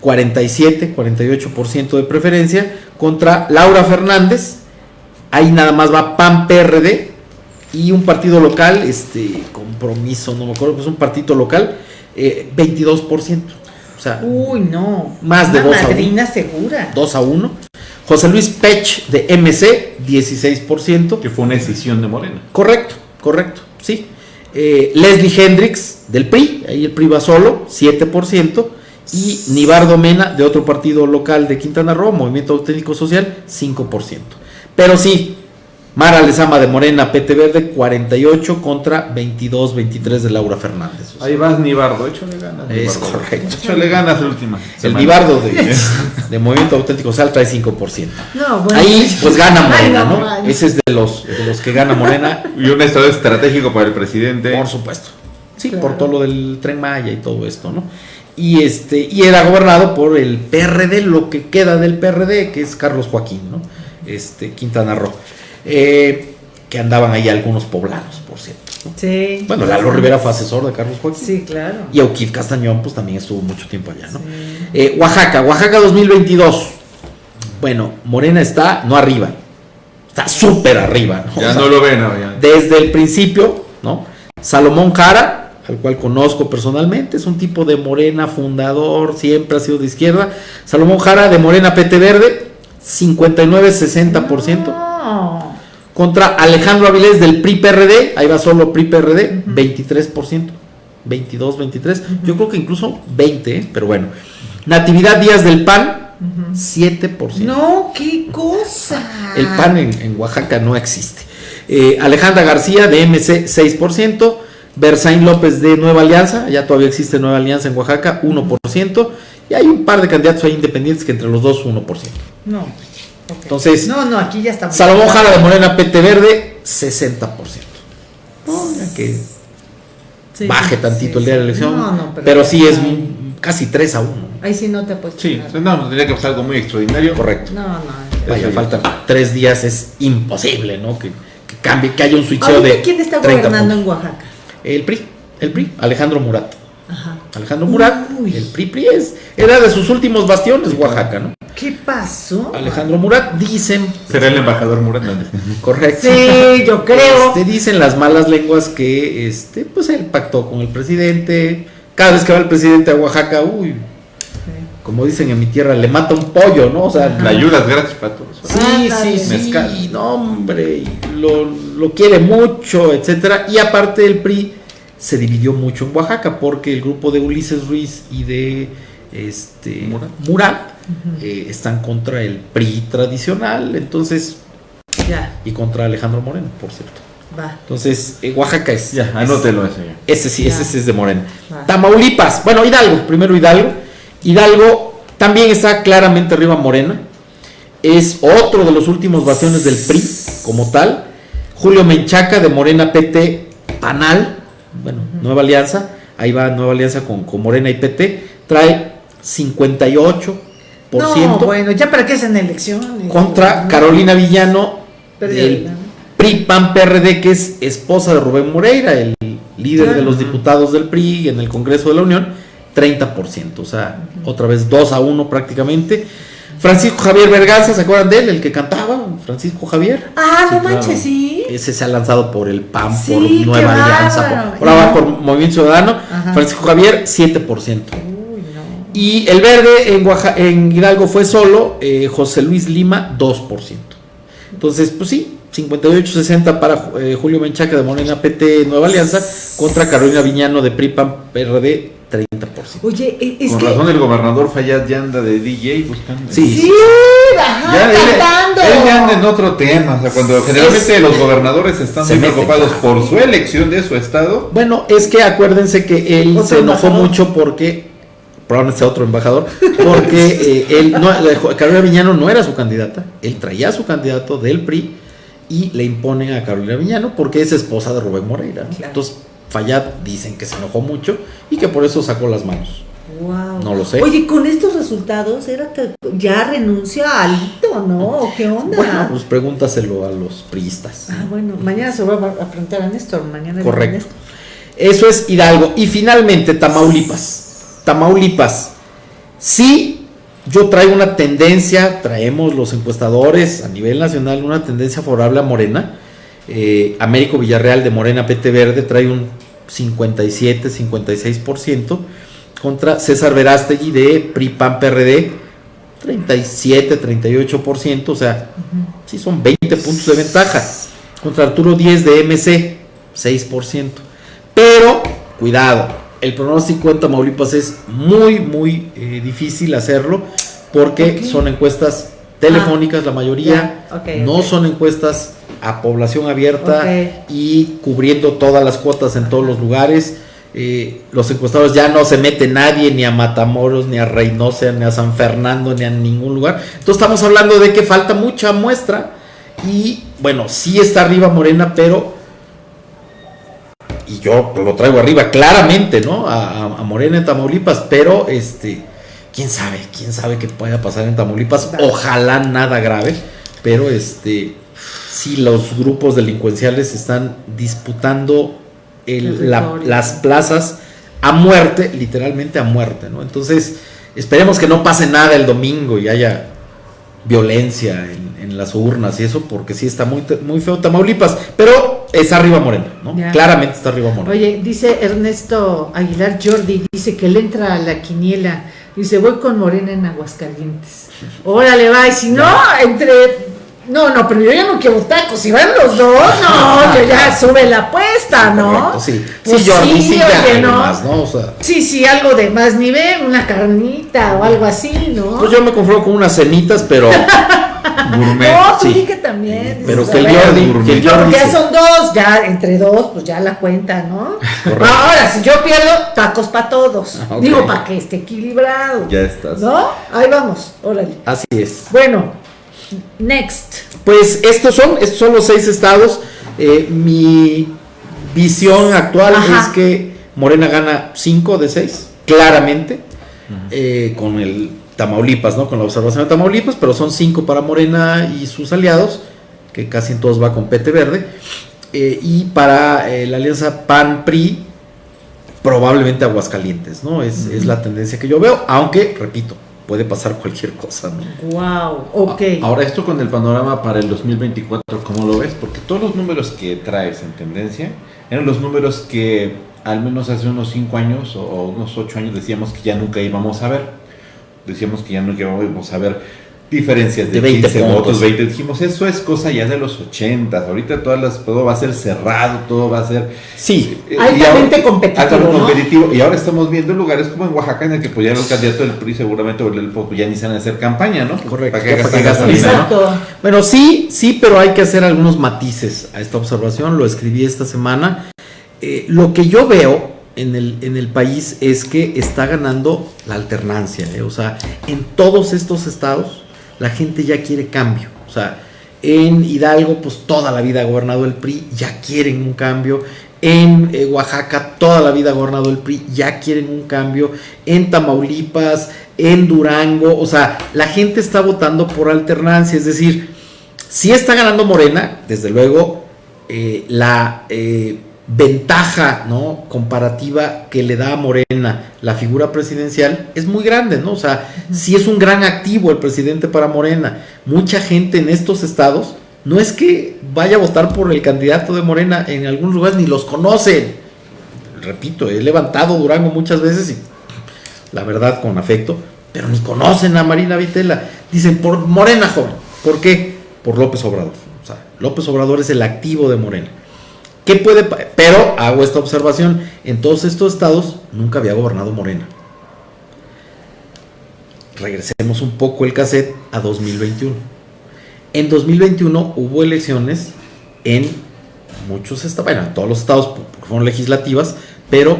47, 48% de preferencia, contra Laura Fernández. Ahí nada más va PAN PRD y un partido local, este compromiso, no me acuerdo, pues un partido local, eh, 22%. Sea, Uy, no. Más de Una dos a uno. madrina segura. 2 a 1. José Luis Pech de MC, 16%. Que fue una decisión de Morena. Correcto, correcto, sí. Eh, Leslie Hendrix del PRI, ahí el PRI va solo, 7%. Y Nibardo Mena de otro partido local de Quintana Roo, Movimiento Auténtico Social, 5%. Pero sí, Mara Lezama de Morena, PT Verde, 48 contra 22, 23 de Laura Fernández. O sea, Ahí vas, Nibardo. Échale ganas. Es Nibardo. correcto. Échale ganas la última. el. Nibardo de, de Movimiento Auténtico Social trae 5%. No, bueno. Ahí pues gana Morena, no. Ese es de los, de los que gana Morena, Y un estado estratégico para el presidente. por supuesto. Sí, Claro. por todo lo del tren Maya y todo esto, ¿no? Y este, y era gobernado por el PRD, lo que queda del PRD, que es Carlos Joaquín, ¿no? Este, Quintana Roo. Eh, que andaban ahí algunos poblanos, por cierto. ¿no? Sí. Bueno, Lalo Rivera fue asesor de Carlos Joaquín. Sí, claro. Y Auquif Castañón, pues también estuvo mucho tiempo allá, ¿no? Eh, Oaxaca, Oaxaca 2022. Bueno, Morena está no arriba, está súper arriba, ¿no? Ya O sea, no lo ven, no, ya. desde el principio, ¿no? Salomón Jara, al cual conozco personalmente, es un tipo de Morena fundador, siempre ha sido de izquierda. Salomón Jara de Morena PT Verde, 59-60%. No. Contra Alejandro Avilés del PRI PRD, ahí va solo PRI PRD, 23%. 22, 23. Yo creo que incluso 20, ¿eh? pero bueno. Natividad Díaz del PAN, 7%. No, qué cosa. El PAN en, en Oaxaca no existe. Eh, Alejandra García de MC 6%, Bersaín López de Nueva Alianza, ya todavía existe Nueva Alianza en Oaxaca, 1%, y hay un par de candidatos ahí independientes que entre los dos 1%. No. Entonces, No, no, aquí ya estamos. Salomón Jara de Morena PT Verde, 60%. No, ya que Sí, baje sí, tantito sí, el día de la elección, No, no, pero, sí es mm, casi 3 a 1. Ahí sí no te puedes Sí, no, tendría que pasar algo muy extraordinario. Correcto. No, no. Vaya, Eso ya. faltan 3 días, es imposible, ¿no? Que, que cambie, que haya un switcheo de. ¿quién está 30 gobernando puntos. en Oaxaca? El PRI, el PRI, Alejandro Murat. Ajá. Alejandro Murat, Uy. el PRI, PRI es, era de sus últimos bastiones, Oaxaca, ¿no? ¿Qué pasó? Alejandro Murat, dicen, Será el embajador Murat. ¿no? correcto. Sí, yo creo. Este, dicen las malas lenguas que, este, pues él pactó con el presidente. Cada vez que va el presidente a Oaxaca, uy, como dicen en mi tierra, le mata un pollo, ¿no? O sea, La ayuda es gratis para todos. Sí, Ándale. sí, sí, Mezcal. no, hombre, y lo, lo quiere mucho, etcétera. Y aparte el PRI se dividió mucho en Oaxaca porque el grupo de Ulises Ruiz y de este Murat. Murat, eh, están contra el PRI tradicional, entonces Ya, y contra Alejandro Moreno, por cierto. va. Entonces, eh, Oaxaca es Ya, es- anótelo ese ya. ese sí, ese Ya. sí es de Moreno. Va. Tamaulipas, bueno, Hidalgo, primero Hidalgo. Hidalgo también está claramente arriba Morena. Es otro de los últimos bastiones del PRI como tal. Julio Menchaca de Morena PT Panal, bueno, Nueva Alianza. Ahí va Nueva Alianza con, con Morena y PT. Trae 58% No, bueno, ya para qué hacen elecciones. contra No. Carolina Villano del. PRI PAN PRD, que es esposa de Rubén Moreira, el líder de los diputados del PRI en el Congreso de la Unión, 30%, o sea, otra vez 2 a 1 prácticamente. Francisco Javier Berganza, ¿se acuerdan de él? El que cantaba, Francisco Javier. Ah, no claro. manches, sí. Ese se ha lanzado por el PAN, Sí, por Nueva Alianza, bárbaro. por, ahora por Movimiento Ciudadano. Ajá. Francisco Javier, 7%. Uy, no. Y el verde en, en Hidalgo fue solo eh, José Luis Lima, 2%. Entonces, pues sí, 58-60 para eh, Julio Menchaca de Morena PT Nueva Alianza contra Carolina Viñano de PRIPAN PRD, 30%. Oye, e- es Con que. razón el gobernador Fayad ya anda de DJ buscando. Sí. Sí, ajá, Ya, él, cantando. él ya anda en otro tema. O sea, cuando generalmente los gobernadores están Se muy meten. preocupados por su elección de su estado. Bueno, es que acuérdense que él se enojó embajador. mucho porque, probablemente sea otro embajador, porque <laughs> eh, él no, Carolina Viñano no era su candidata, él traía a su candidato del PRI y le imponen a Carolina Viñano porque es esposa de Rubén Moreira. ¿no? Claro. Entonces, Fayad dicen que se enojó mucho y que por eso sacó las manos. Wow. No lo sé. Oye, con estos resultados, era que ya renuncia a Alito, ¿no? ¿O ¿Qué onda? Bueno, pues pregúntaselo a los priistas. Ah, bueno, mañana se va a preguntar a Néstor, mañana Correcto. Néstor. Eso es Hidalgo. Y finalmente, Tamaulipas. Tamaulipas. Sí, yo traigo una tendencia, traemos los encuestadores a nivel nacional, una tendencia favorable a Morena. Eh, Américo Villarreal de Morena PT Verde trae un 57, 56% contra César Verástegui de PRI PAN PRD 37, 38%, o sea, sí son 20 puntos de ventaja. Contra Arturo 10 de MC 6%. Pero, cuidado, el pronóstico en Tamaulipas es muy, muy eh, difícil hacerlo porque son encuestas telefónicas, la mayoría, no son encuestas a población abierta y cubriendo todas las cuotas en todos los lugares. Eh, los encuestadores ya no se mete nadie ni a Matamoros, ni a Reynosa, ni a San Fernando, ni a ningún lugar. Entonces estamos hablando de que falta mucha muestra y bueno, sí está arriba Morena, pero y yo lo traigo arriba claramente, ¿no? A, Morena en Tamaulipas, pero este, quién sabe, quién sabe qué pueda pasar en Tamaulipas. Ojalá nada grave, pero este, si los grupos delincuenciales están disputando el- la- Territorio. las plazas a muerte, literalmente a muerte, ¿no? Entonces, esperemos que no pase nada el domingo y haya violencia en, en las urnas y eso, porque sí está muy, muy feo Tamaulipas, pero está arriba Morena, ¿no? Ya. Claramente está arriba Morena. Oye, dice Ernesto Aguilar Jordi, dice que le entra a la quiniela. Dice, voy con Morena en Aguascalientes. <laughs> Órale, va, y si no, entre... No, no, pero yo ya no quiero tacos. Si van los dos, no, <laughs> yo ya sube la apuesta, ¿no? Correcto, sí. Pues sí, Jordi, sí, oye, ¿no? además, ¿no? O sea, Sí, sí, algo de más nivel, una carnita o algo así, ¿no? pues yo me conformo con unas cenitas, pero, <laughs> Gourmet. no, sí. di que también. pero dices, que el Jordi, que el Jordi porque ya sí. son dos, ya entre dos, pues ya la cuenta, ¿no? Correcto. Ahora, si yo pierdo, tacos para todos. Ah. Digo, para que esté equilibrado. Ya estás. ¿No? Ahí vamos, órale. Así es. Bueno, next. Pues estos son, estos son los seis estados. Eh, mi visión actual Ajá. es que Morena gana cinco de seis, claramente, eh, con el Tamaulipas, ¿no? Con la observación de Tamaulipas, pero son cinco para Morena y sus aliados, que casi en todos va con PT Verde. Eh, y para eh, la alianza PAN-PRI, probablemente Aguascalientes, ¿no? Es, es la tendencia que yo veo, aunque, repito, puede pasar cualquier cosa, ¿no? Wow, ok. Ahora esto con el panorama para el 2024, ¿cómo lo ves? Porque todos los números que traes en tendencia eran los números que al menos hace unos 5 años o- o unos 8 años decíamos que ya nunca íbamos a ver. Decíamos que ya nunca íbamos a ver diferencias de, De 20 15 votos, puntos. 20. Dijimos, eso es cosa ya de los 80. Ahorita todas las, todo va a ser cerrado, todo va a ser Sí, eh, Altamente ahora- competitivo, altamente ¿no? competitivo. Y ahora estamos viendo lugares como en Oaxaca en el que pues ya los candidatos del PRI seguramente o el POP ya ni se van a hacer campaña, ¿no? Correcto, ¿Para ya para gasolina, no? Exacto. Bueno, sí, sí, pero hay que hacer algunos matices a esta observación. Lo escribí esta semana. Eh, lo que yo veo en el, en el país es que está ganando la alternancia. ¿eh? O sea, en todos estos estados la gente ya quiere cambio. O sea, en Hidalgo, pues toda la vida ha gobernado el PRI, ya quieren un cambio. En eh, Oaxaca, toda la vida ha gobernado el PRI, ya quieren un cambio. En Tamaulipas, en Durango, o sea, la gente está votando por alternancia. Es decir, si está ganando Morena, desde luego, eh, la eh, ventaja ¿no? comparativa que le da a Morena la figura presidencial es muy grande, ¿no? O sea, si es un gran activo el presidente para Morena. Mucha gente en estos estados no es que vaya a votar por el candidato de Morena, en algunos lugares ni los conocen. Repito, he levantado Durango muchas veces y la verdad con afecto, pero ni conocen a Marina Vitela. Dicen por Morena joven. ¿Por qué? Por López Obrador. O sea, López Obrador es el activo de Morena. ¿Qué puede? Pero hago esta observación, en todos estos estados nunca había gobernado Morena. Regresemos un poco el cassette a 2021. En 2021 hubo elecciones en muchos estados, bueno, en todos los estados porque fueron legislativas, pero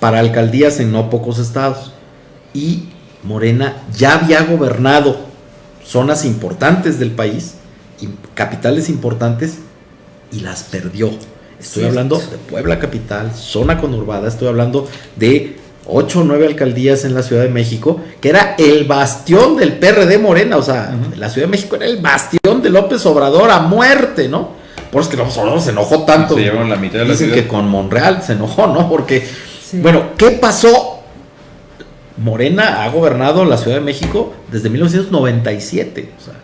para alcaldías en no pocos estados. Y Morena ya había gobernado zonas importantes del país, capitales importantes, y las perdió. Estoy hablando de Puebla capital, zona conurbada, estoy hablando de 8 o 9 alcaldías en la Ciudad de México, que era el bastión del PRD Morena, o sea, la Ciudad de México era el bastión de López Obrador a muerte, ¿no? Por eso es que López Obrador se enojó tanto. Se llevaron la mitad de la Dicen ciudad. que con Monreal se enojó, ¿no? Porque, Sí. bueno, ¿qué pasó? Morena ha gobernado la Ciudad de México desde 1997. O sea,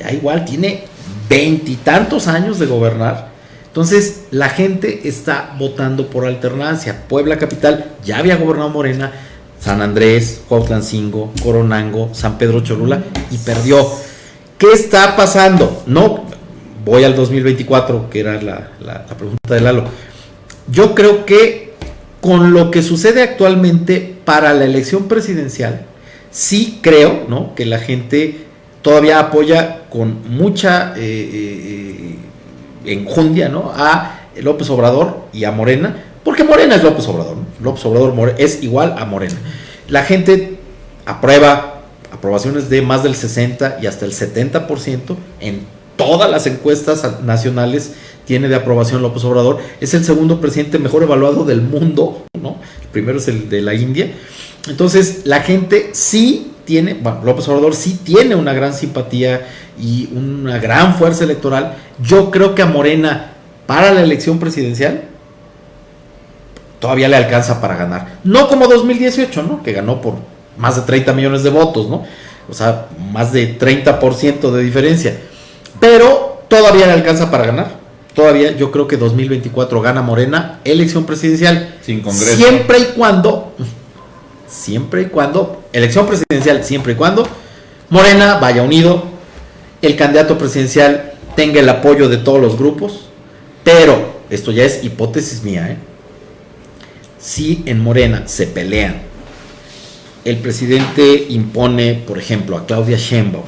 ya igual tiene veintitantos años de gobernar. Entonces, la gente está votando por alternancia. Puebla Capital ya había gobernado Morena, San Andrés, Cuautlancingo, Coronango, San Pedro Cholula y perdió. ¿Qué está pasando? No, voy al 2024, que era la, la- pregunta de Lalo. Yo creo que con lo que sucede actualmente para la elección presidencial, sí creo ¿no? que la gente todavía apoya con mucha eh, eh, enjundia ¿no? a López Obrador y a Morena, porque Morena es López Obrador, ¿no? López Obrador es igual a Morena. La gente aprueba aprobaciones de más del 60 y hasta el 70% en todas las encuestas nacionales tiene de aprobación López Obrador. Es el segundo presidente mejor evaluado del mundo, ¿no? El primero es el de la India. Entonces, la gente sí tiene, bueno, López Obrador sí tiene una gran simpatía y una gran fuerza electoral. Yo creo que a Morena para la elección presidencial todavía le alcanza para ganar. No como 2018, ¿no? Que ganó por más de 30 millones de votos, ¿no? O sea, más de 30% de diferencia. Pero todavía le alcanza para ganar. Todavía yo creo que 2024 gana Morena, elección presidencial. Sin Congreso. Siempre y cuando, siempre y cuando, elección presidencial, siempre y cuando Morena vaya unido, el candidato presidencial tenga el apoyo de todos los grupos, pero esto ya es hipótesis mía, ¿eh? si en Morena se pelean, el presidente impone, por ejemplo, a Claudia Sheinbaum,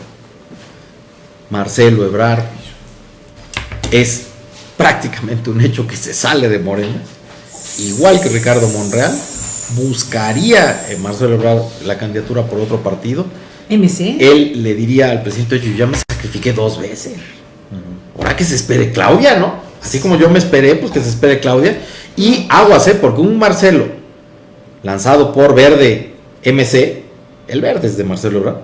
Marcelo Ebrard, es prácticamente un hecho que se sale de Morena, igual que Ricardo Monreal, buscaría eh, Marcelo Ebrard la candidatura por otro partido, MC. él le diría al presidente, yo ya me sacrifiqué dos veces, ahora que se espere Claudia, ¿no? Así como yo me esperé, pues que se espere Claudia, y aguas, ¿eh? Porque un Marcelo lanzado por Verde MC, el Verde es de Marcelo Ebrard,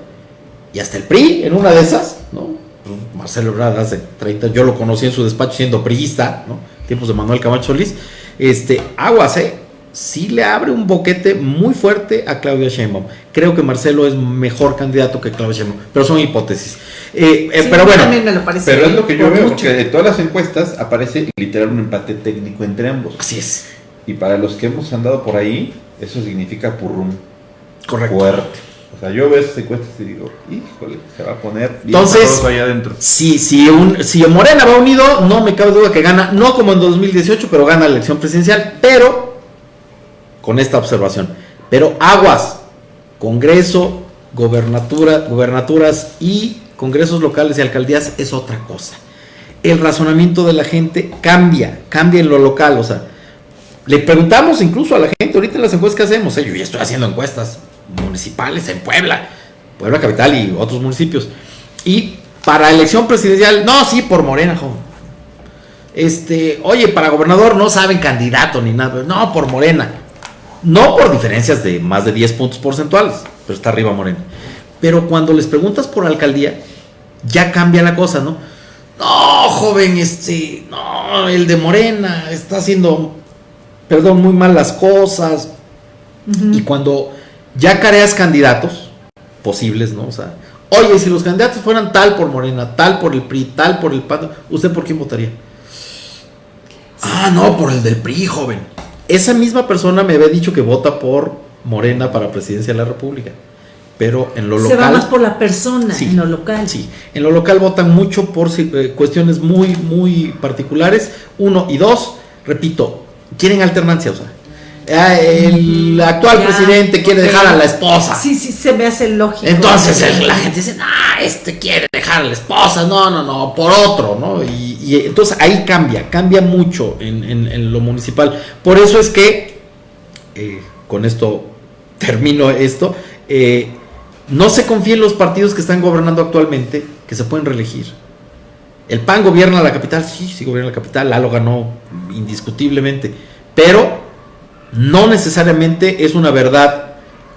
y hasta el PRI en una de esas, ¿no? Pues, Marcelo Ebrard hace 30, yo lo conocí en su despacho siendo priista, ¿no? Tiempos de Manuel Camacho Solís. Este, aguas, ¿eh? Sí le abre un boquete muy fuerte a Claudia Sheinbaum. Creo que Marcelo es mejor candidato que Claudia Sheinbaum, pero son hipótesis. Eh, eh, Sí, pero bueno, también me lo parece Pero es lo que yo veo, mucho. porque de todas las encuestas aparece literal un empate técnico entre ambos. así es. Y para los que hemos andado por ahí, eso significa purrum Correcto. fuerte. O sea, yo veo esas encuestas y digo, híjole, se va a poner bien Entonces- allá adentro. Si, si, un, si Morena va unido, no me cabe duda que gana, no como en 2018, pero gana la elección presidencial, pero con esta observación. Pero aguas, Congreso, gobernatura, gobernaturas y congresos locales y alcaldías es otra cosa. El razonamiento de la gente cambia, cambia en lo local, o sea, le preguntamos incluso a la gente, ahorita en las encuestas que hacemos, eh, yo ya estoy haciendo encuestas municipales en Puebla, Puebla Capital y otros municipios. Y para elección presidencial, no, sí, por Morena. Este, oye, para gobernador no saben candidato ni nada, no, por Morena. No por diferencias de más de 10 puntos porcentuales, pero está arriba Morena. Pero cuando les preguntas por alcaldía, ya cambia la cosa, ¿no? No, joven, este, no, el de Morena está haciendo, perdón, muy mal las cosas. Y cuando ya careas candidatos posibles, ¿no? O sea, oye, si los candidatos fueran tal por Morena, tal por el PRI, tal por el PAN, ¿usted por quién votaría? Ah, no, por el del PRI, joven. Esa misma persona me había dicho que vota por Morena para presidencia de la República. Pero en lo Se local. va más por la persona, Sí, en lo local. Sí, en lo local votan mucho por eh, cuestiones muy, muy particulares. Uno y dos, repito, quieren alternancia, o sea. Ah, El actual Ya, presidente quiere dejar a la esposa. Sí, sí, se me hace lógico. Entonces el- la gente dice, ah, este quiere dejar a la esposa, no, no, no, por otro, ¿no? Y, y entonces ahí cambia, cambia mucho en, en- en lo municipal. Por eso es que, eh, con esto <laughs> termino esto, eh, no se confía en los partidos que están gobernando actualmente, que se pueden reelegir. El PAN gobierna la capital, sí, sí gobierna la capital, Lalo ganó indiscutiblemente, pero no necesariamente es una verdad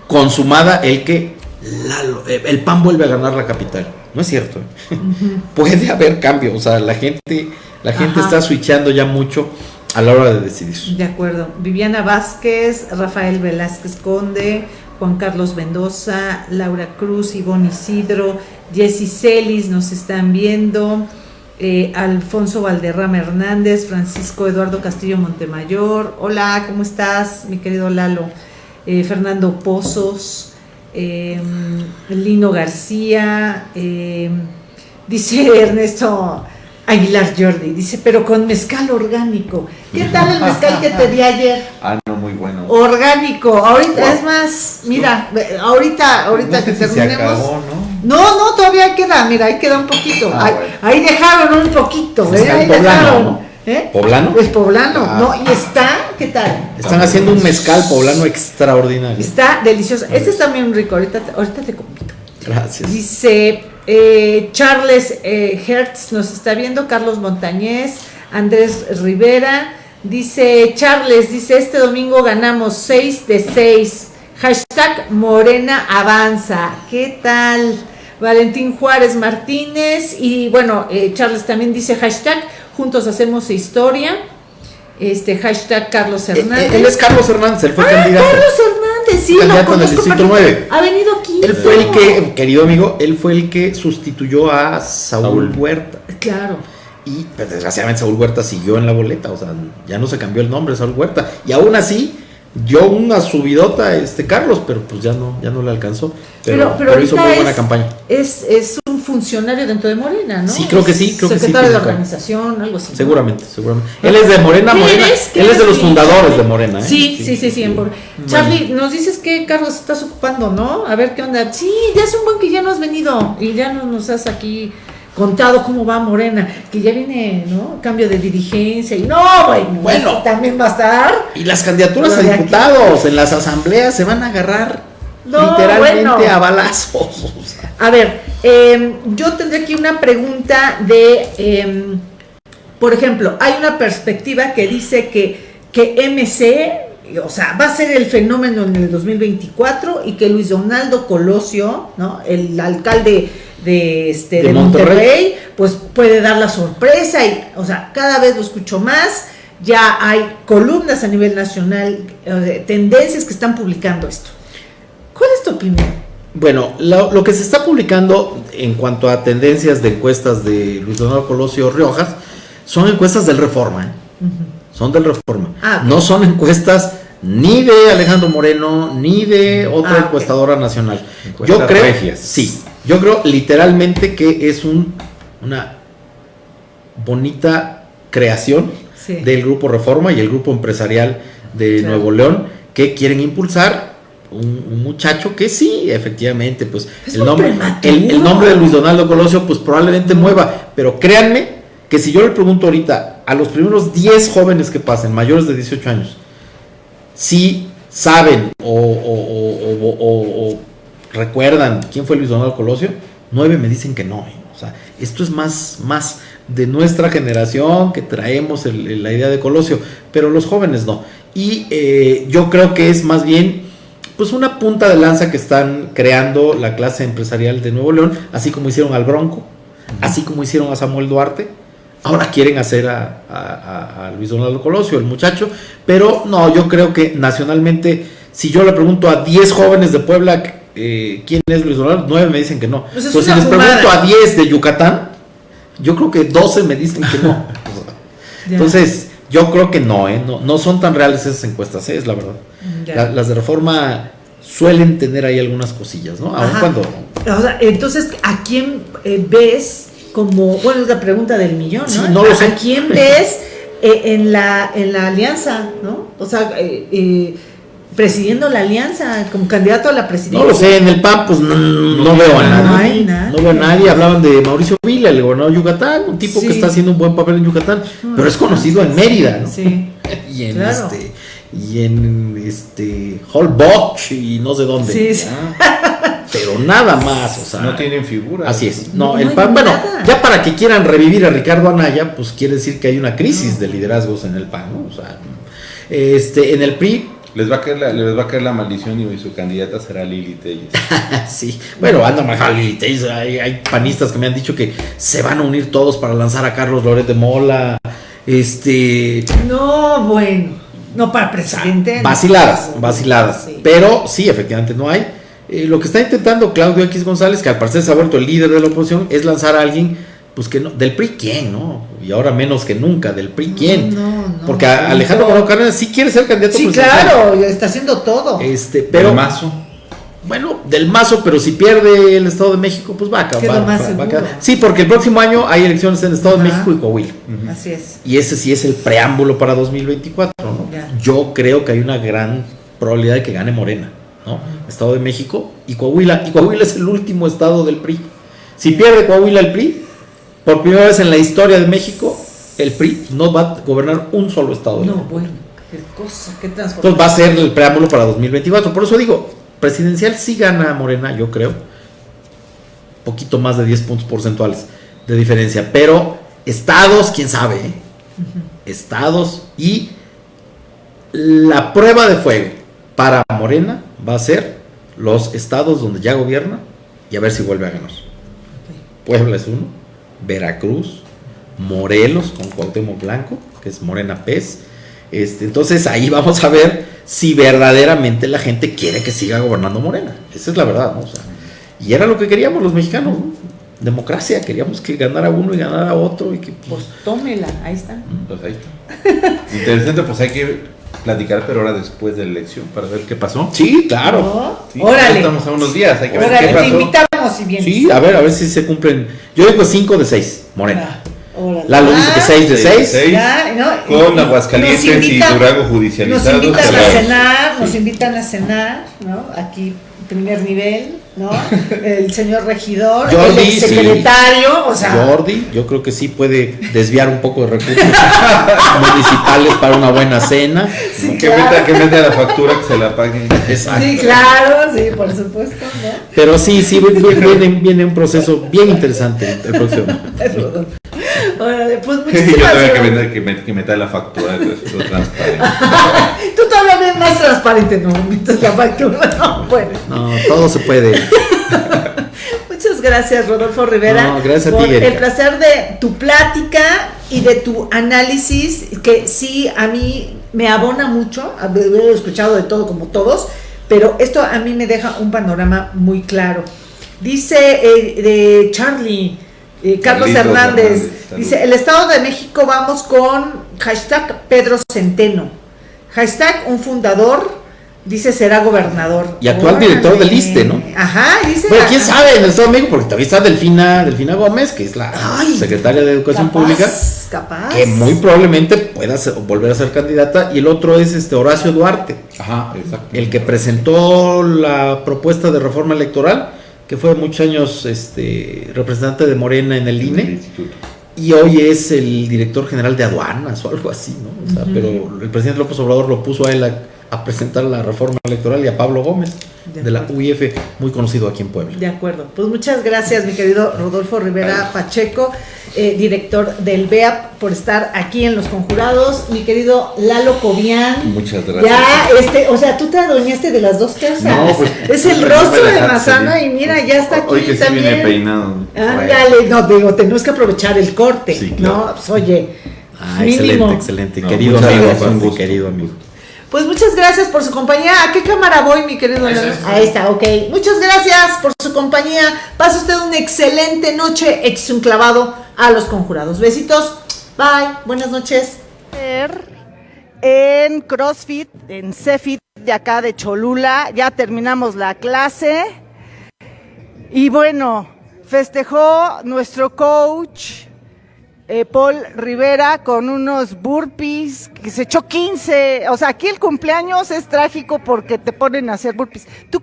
consumada el que Lalo- eh, el PAN vuelve a ganar la capital. No es cierto. ¿eh? <laughs> Puede haber cambio, o sea, la gente, la gente Ajá. está switchando ya mucho a la hora de decidir. De acuerdo. Viviana Vázquez, Rafael Velázquez Conde, Juan Carlos Mendoza, Laura Cruz, Ivonne Isidro, Jessy Celis nos están viendo, eh, Alfonso Valderrama Hernández, Francisco Eduardo Castillo Montemayor. Hola, ¿cómo estás, mi querido Lalo? Eh, Fernando Pozos, eh, Lino García, eh, dice <laughs> Ernesto Aguilar Jordi, dice, pero con mezcal orgánico. ¿Qué tal el mezcal que te di ayer? <laughs> Ah, no, muy bueno. Orgánico, ahorita, es más, mira, ahorita, ahorita No que se terminemos. acabó, ¿no? No, no, todavía queda, mira, ahí queda un poquito. Ah, ahí, bueno. ahí dejaron un poquito, ¿eh? Ahí poblano, dejaron. ¿no? ¿Eh? ¿Poblano? Es poblano, Ah. ¿no? Y está, ¿qué tal? Están haciendo un mezcal poblano extraordinario. Está delicioso. Este está bien rico, ahorita, te- ahorita te comento. Gracias. Dice eh, Charles eh, Hertz, nos está viendo, Carlos Montañez, Andrés Rivera. Dice Charles, dice, este domingo ganamos 6 de 6. Hashtag Morena Avanza. ¿Qué tal? Valentín Juárez Martínez. Y bueno, eh, Charles también dice hashtag Juntos Hacemos Historia. Este hashtag Carlos Eh, eh, Hernández. él es Carlos Hernández, él fue Ah, candidato. Carlos Hernández, sí, Candidato lo en el conozco Distrito perfectamente. 9. Ha venido aquí. Él fue el que, querido amigo, él fue el que sustituyó a Saúl, Saúl. Huerta. Claro. Y pues, desgraciadamente Saúl Huerta siguió en la boleta, o sea, ya no se cambió el nombre Saúl Huerta. Y aún así dio una subidota este Carlos, pero pues ya no, ya no le alcanzó. Pero, Pero, pero, pero hizo muy buena es, campaña. Es, es un funcionario dentro de Morena, ¿no? Sí, creo que sí, creo que sí, Secretario de organización, algo así. Seguramente, seguramente. Él es de Morena, ¿Qué Morena. Él es de los fundadores de Morena, ¿eh? Sí, sí, sí, sí. en Bor- Charlie, nos dices que Carlos estás ocupando, ¿no? A ver qué onda. Sí, ya es un buen que ya no has venido y ya no nos has aquí contado cómo va Morena, que ya viene, ¿no? Cambio de dirigencia y no, bueno, Bueno. también va a estar. Y las candidaturas a aquí. diputados en las asambleas se van a agarrar No, literalmente bueno. a balazos. o sea. A ver, eh, yo tendré aquí una pregunta de, eh, por ejemplo, hay una perspectiva que dice que, que MC, o sea, va a ser el fenómeno en el 2024 y que Luis Donaldo Colosio, ¿no? el alcalde de, este, De de, Monterrey. Monterrey, pues puede dar la sorpresa y, o sea, cada vez lo escucho más. Ya hay columnas a nivel nacional, eh, tendencias que están publicando esto. ¿Cuál es tu opinión? Bueno, lo, lo que se está publicando en cuanto a tendencias de encuestas de Luis Donaldo Colosio Riojas son encuestas del Reforma, ¿eh? son del Reforma. Ah. No son encuestas ni de Alejandro Moreno ni de otra Ah, encuestadora nacional. Encuestas yo creo, regias. sí, yo creo literalmente que es un, una bonita creación Sí. del grupo Reforma y el grupo empresarial de Claro. Nuevo León que quieren impulsar un, un muchacho que sí, efectivamente, pues Es el nombre, el, el nombre de Luis Donaldo Colosio pues probablemente mueva, pero créanme que si yo le pregunto ahorita a los primeros 10 jóvenes que pasen, mayores de 18 años, si saben o- o- o- o recuerdan quién fue Luis Donaldo Colosio, nueve me dicen que no. ¿eh? O sea, esto es más, más de nuestra generación que traemos la idea de Colosio, pero los jóvenes no. Y eh, yo creo que es más bien pues una punta de lanza que están creando la clase empresarial de Nuevo León, así como hicieron al Bronco, así como hicieron a Samuel Duarte. Ahora quieren hacer a- a Luis Donaldo Colosio, el muchacho, pero no, yo creo que nacionalmente, si yo le pregunto a 10 jóvenes de Puebla eh, quién es Luis Donaldo, 9 me dicen que no. Pues es si les fumada. pregunto a 10 de Yucatán, yo creo que 12 me dicen que no. <laughs> Entonces, yo creo que no, ¿eh? no, no son tan reales esas encuestas, ¿eh? es la verdad. La- las de reforma suelen tener ahí algunas cosillas, ¿no? Aun cuando O sea, entonces, ¿a quién eh, ves como, bueno, es la pregunta del millón, ¿no? Sí, no lo ¿A- sé. ¿A quién ves eh, en, la, en la alianza, ¿no? O sea, eh, presidiendo la alianza, como candidato a la presidencia. No lo sé, en el PAN pues no, no veo a No nadie. hay nadie. No veo a nadie. Hablaban de Mauricio Vila, el gobernador de Yucatán, un tipo Sí. que está haciendo un buen papel en Yucatán, pero es conocido en Mérida, ¿no? Sí. <laughs> Y en Claro. este y en este Holbox y no sé dónde. Sí, sí. Ah, <laughs> Pero nada más, o sea, No tienen figura. Así es. No, No, no el PAN, bueno, ya para que quieran revivir a Ricardo Anaya, pues quiere decir que hay una crisis de liderazgos en el PAN, ¿no? O sea, este, en el PRI, Les va a caer la, les va a caer la maldición y su candidata será Lili Telles. <laughs> sí, bueno, anda mal, hay, hay panistas que me han dicho que se van a unir todos para lanzar a Carlos Loret de Mola, este, No, bueno. No para presidente. vaciladas, vaciladas, Sí. pero sí, efectivamente no hay. Eh, lo que está intentando Claudio X González, que al parecer se ha vuelto el líder de la oposición, es lanzar a alguien, pues que no, del PRI quién, ¿no? Y ahora menos que nunca, del PRI quién. No, no, Porque Alejandro no. Moreno Cárdenas sí quiere ser candidato Sí, claro, está haciendo todo. Este, Pero pero Mazo. bueno, del mazo, pero si pierde el Estado de México, pues va a acabar. más va- va a seguro. quedar- Sí, porque el próximo año hay elecciones en el Estado de. México y Coahuila. Así es. Y ese sí es el preámbulo para 2024, ¿no? Ya. Yo creo que hay una gran probabilidad de que gane Morena, ¿no? Estado de México y Coahuila. Y Coahuila es el último estado del PRI. Si pierde Coahuila el PRI, por primera vez en la historia de México, el PRI no va a gobernar un solo estado. No, bueno, qué cosa, qué Entonces transformación. va a ser el preámbulo para 2024. Por eso digo, presidencial sí gana Morena, yo creo. Poquito más de 10 puntos porcentuales de diferencia. Pero estados, quién sabe. ¿eh? Estados y la prueba de fuego para Morena va a ser los estados donde ya gobierna y a ver si vuelve a ganar. Puebla es uno, Veracruz, Morelos con Cuauhtémoc Blanco, que es Morena Pez. Este, entonces ahí vamos a ver si verdaderamente la gente quiere que siga gobernando Morena. Esa es la verdad, ¿no? O sea, y era lo que queríamos los mexicanos, ¿no? Democracia, queríamos que ganara uno y ganara otro y que Pues tómela, ahí está. Pues ahí está. Interesante, pues hay que platicar, pero ahora después de la elección, para ver qué pasó. Sí, claro. ¿No? Sí, Órale. Estamos a unos días, hay que ver Órale, qué te pasó. Invitamos si vienes. Sí, a ver, a ver si se cumplen. Yo digo 5 de 6, Morena. Órale. Lalo dice que Ah, 6 de Seis de 6. seis. Ya, ¿no? Con Aguascalientes nos y Durango judicializados. Nos invitan a cenar, nos invitan a cenar, ¿no? Aquí, primer nivel, ¿no? El señor regidor, Jordi, el secretario, o sea, Jordi, yo creo que sí puede desviar un poco de recursos <laughs> municipales para una buena cena. sí, que, claro. meta, que meta la factura que se la paguen. Exacto. Sí, claro, sí, por supuesto, ¿no? Pero sí, sí, viene, viene un proceso bien interesante el próximo. <laughs> Órale, pues <laughs> Yo muchísimas también que gracias. meta, que, met- que meta la factura, que es lo transparente. <laughs> Tú todavía ves más transparente, no metes la factura, <laughs> no puedes. No, todo se puede. Muchas gracias, Rodolfo Rivera. No, gracias a ti, por Erika. el placer de tu plática y de tu análisis, que sí a mí me abona mucho. He escuchado de todo como todos, pero esto a mí me deja un panorama muy claro. Dice eh, de Charlie. Eh, Carlos Hernández, dice, el Estado de México vamos con hashtag Pedro Centeno, hashtag un fundador, dice será gobernador. Y actual director del ISSSTE, ¿no? Ajá, dice. Bueno, quién sabe en el Estado de México, porque todavía está Delfina, Delfina Gómez, que es la Ay, secretaria de Educación Capaz, Pública, Capaz. que muy probablemente pueda ser- volver a ser candidata. Y el otro es este Horacio Duarte, Ajá, exacto. el que presentó la propuesta de reforma electoral, que fue muchos años este, representante de Morena en el En el INE. Y hoy es el director general de aduanas o algo así, ¿no? O sea, pero el presidente López Obrador lo puso a él a, a presentar la reforma electoral y a Pablo Gómez De de la. UIF, muy conocido aquí en Puebla. De acuerdo. Pues muchas gracias, mi querido Rodolfo Rivera Pacheco, eh, director del BEAP, por estar aquí en Los Conjurados. Mi querido Lalo Cobian. Muchas gracias. Ya, este, o sea, tú te adueñaste de las dos casas. No, pues, es el rostro de Mazana y mira, ya está aquí Hoy que sí también. viene peinado. Ándale, no, digo, tenemos que aprovechar el corte, Sí, claro. ¿no? Pues oye, Ah, mínimo. excelente, excelente. No, querido amigo, gracias, un gusto. querido amigo. Pues muchas gracias por su compañía. ¿A qué cámara voy, mi querido Ahí está, Lalo? ahí está. Ahí está, ok. Muchas gracias por su compañía. Pase usted una excelente noche. Échese un clavado a los conjurados. Besitos. Bye. Buenas noches. En CrossFit, en CEFIT de acá de Cholula. Ya terminamos la clase. Y bueno, festejó nuestro coach eh, Paul Rivera con unos burpees que se echó 15. O sea, aquí el cumpleaños es trágico porque te ponen a hacer burpees. ¿Tú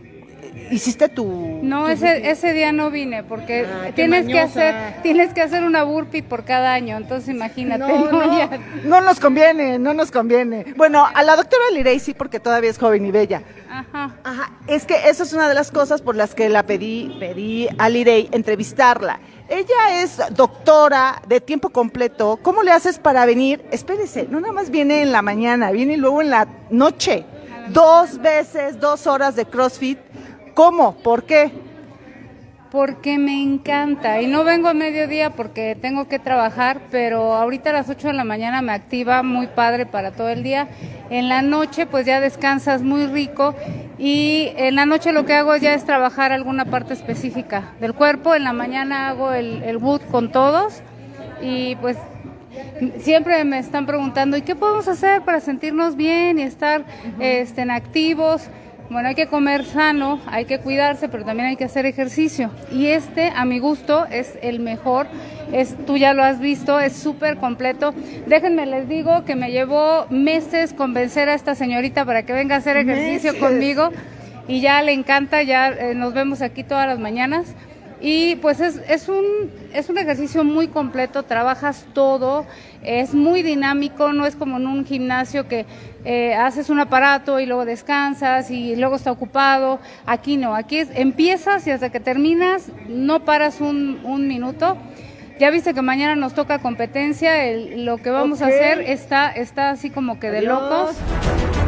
hiciste tu.? No, tu ese, ese día no vine porque Ah, tienes que hacer tienes que hacer una burpee por cada año, entonces imagínate. No, ¿no? no, Ya- no nos conviene, no nos conviene. Bueno, a la doctora Lirey sí, porque todavía es joven y bella. Ajá. Ajá, es que esa es una de las cosas por las que la pedí, pedí a Lirey entrevistarla. Ella es doctora de tiempo completo. ¿Cómo le haces para venir? Espérese, no nada más viene en la mañana, viene luego en la noche. Dos veces, dos horas de CrossFit. ¿Cómo? ¿Por qué? Porque me encanta y no vengo a mediodía porque tengo que trabajar, pero ahorita a las 8 de la mañana me activa muy padre para todo el día. En la noche pues ya descansas muy rico y en la noche lo que hago ya es trabajar alguna parte específica del cuerpo. En la mañana hago el, el wood con todos y pues siempre me están preguntando, ¿y qué podemos hacer para sentirnos bien y estar este, en activos? Bueno, hay que comer sano, hay que cuidarse, pero también hay que hacer ejercicio. Y este, a mi gusto, es el mejor. Es, tú ya lo has visto, es súper completo. Déjenme les digo que me llevó meses convencer a esta señorita para que venga a hacer ejercicio Meses. conmigo. Y ya le encanta, ya eh, nos vemos aquí todas las mañanas. Y pues es, es, un, es un ejercicio muy completo, trabajas todo, es muy dinámico, no es como en un gimnasio que eh, haces un aparato y luego descansas y luego está ocupado. Aquí no, aquí es, empiezas y hasta que terminas no paras un, un minuto. Ya viste que mañana nos toca competencia, el- lo que vamos a hacer está, está así como que de Adiós. locos.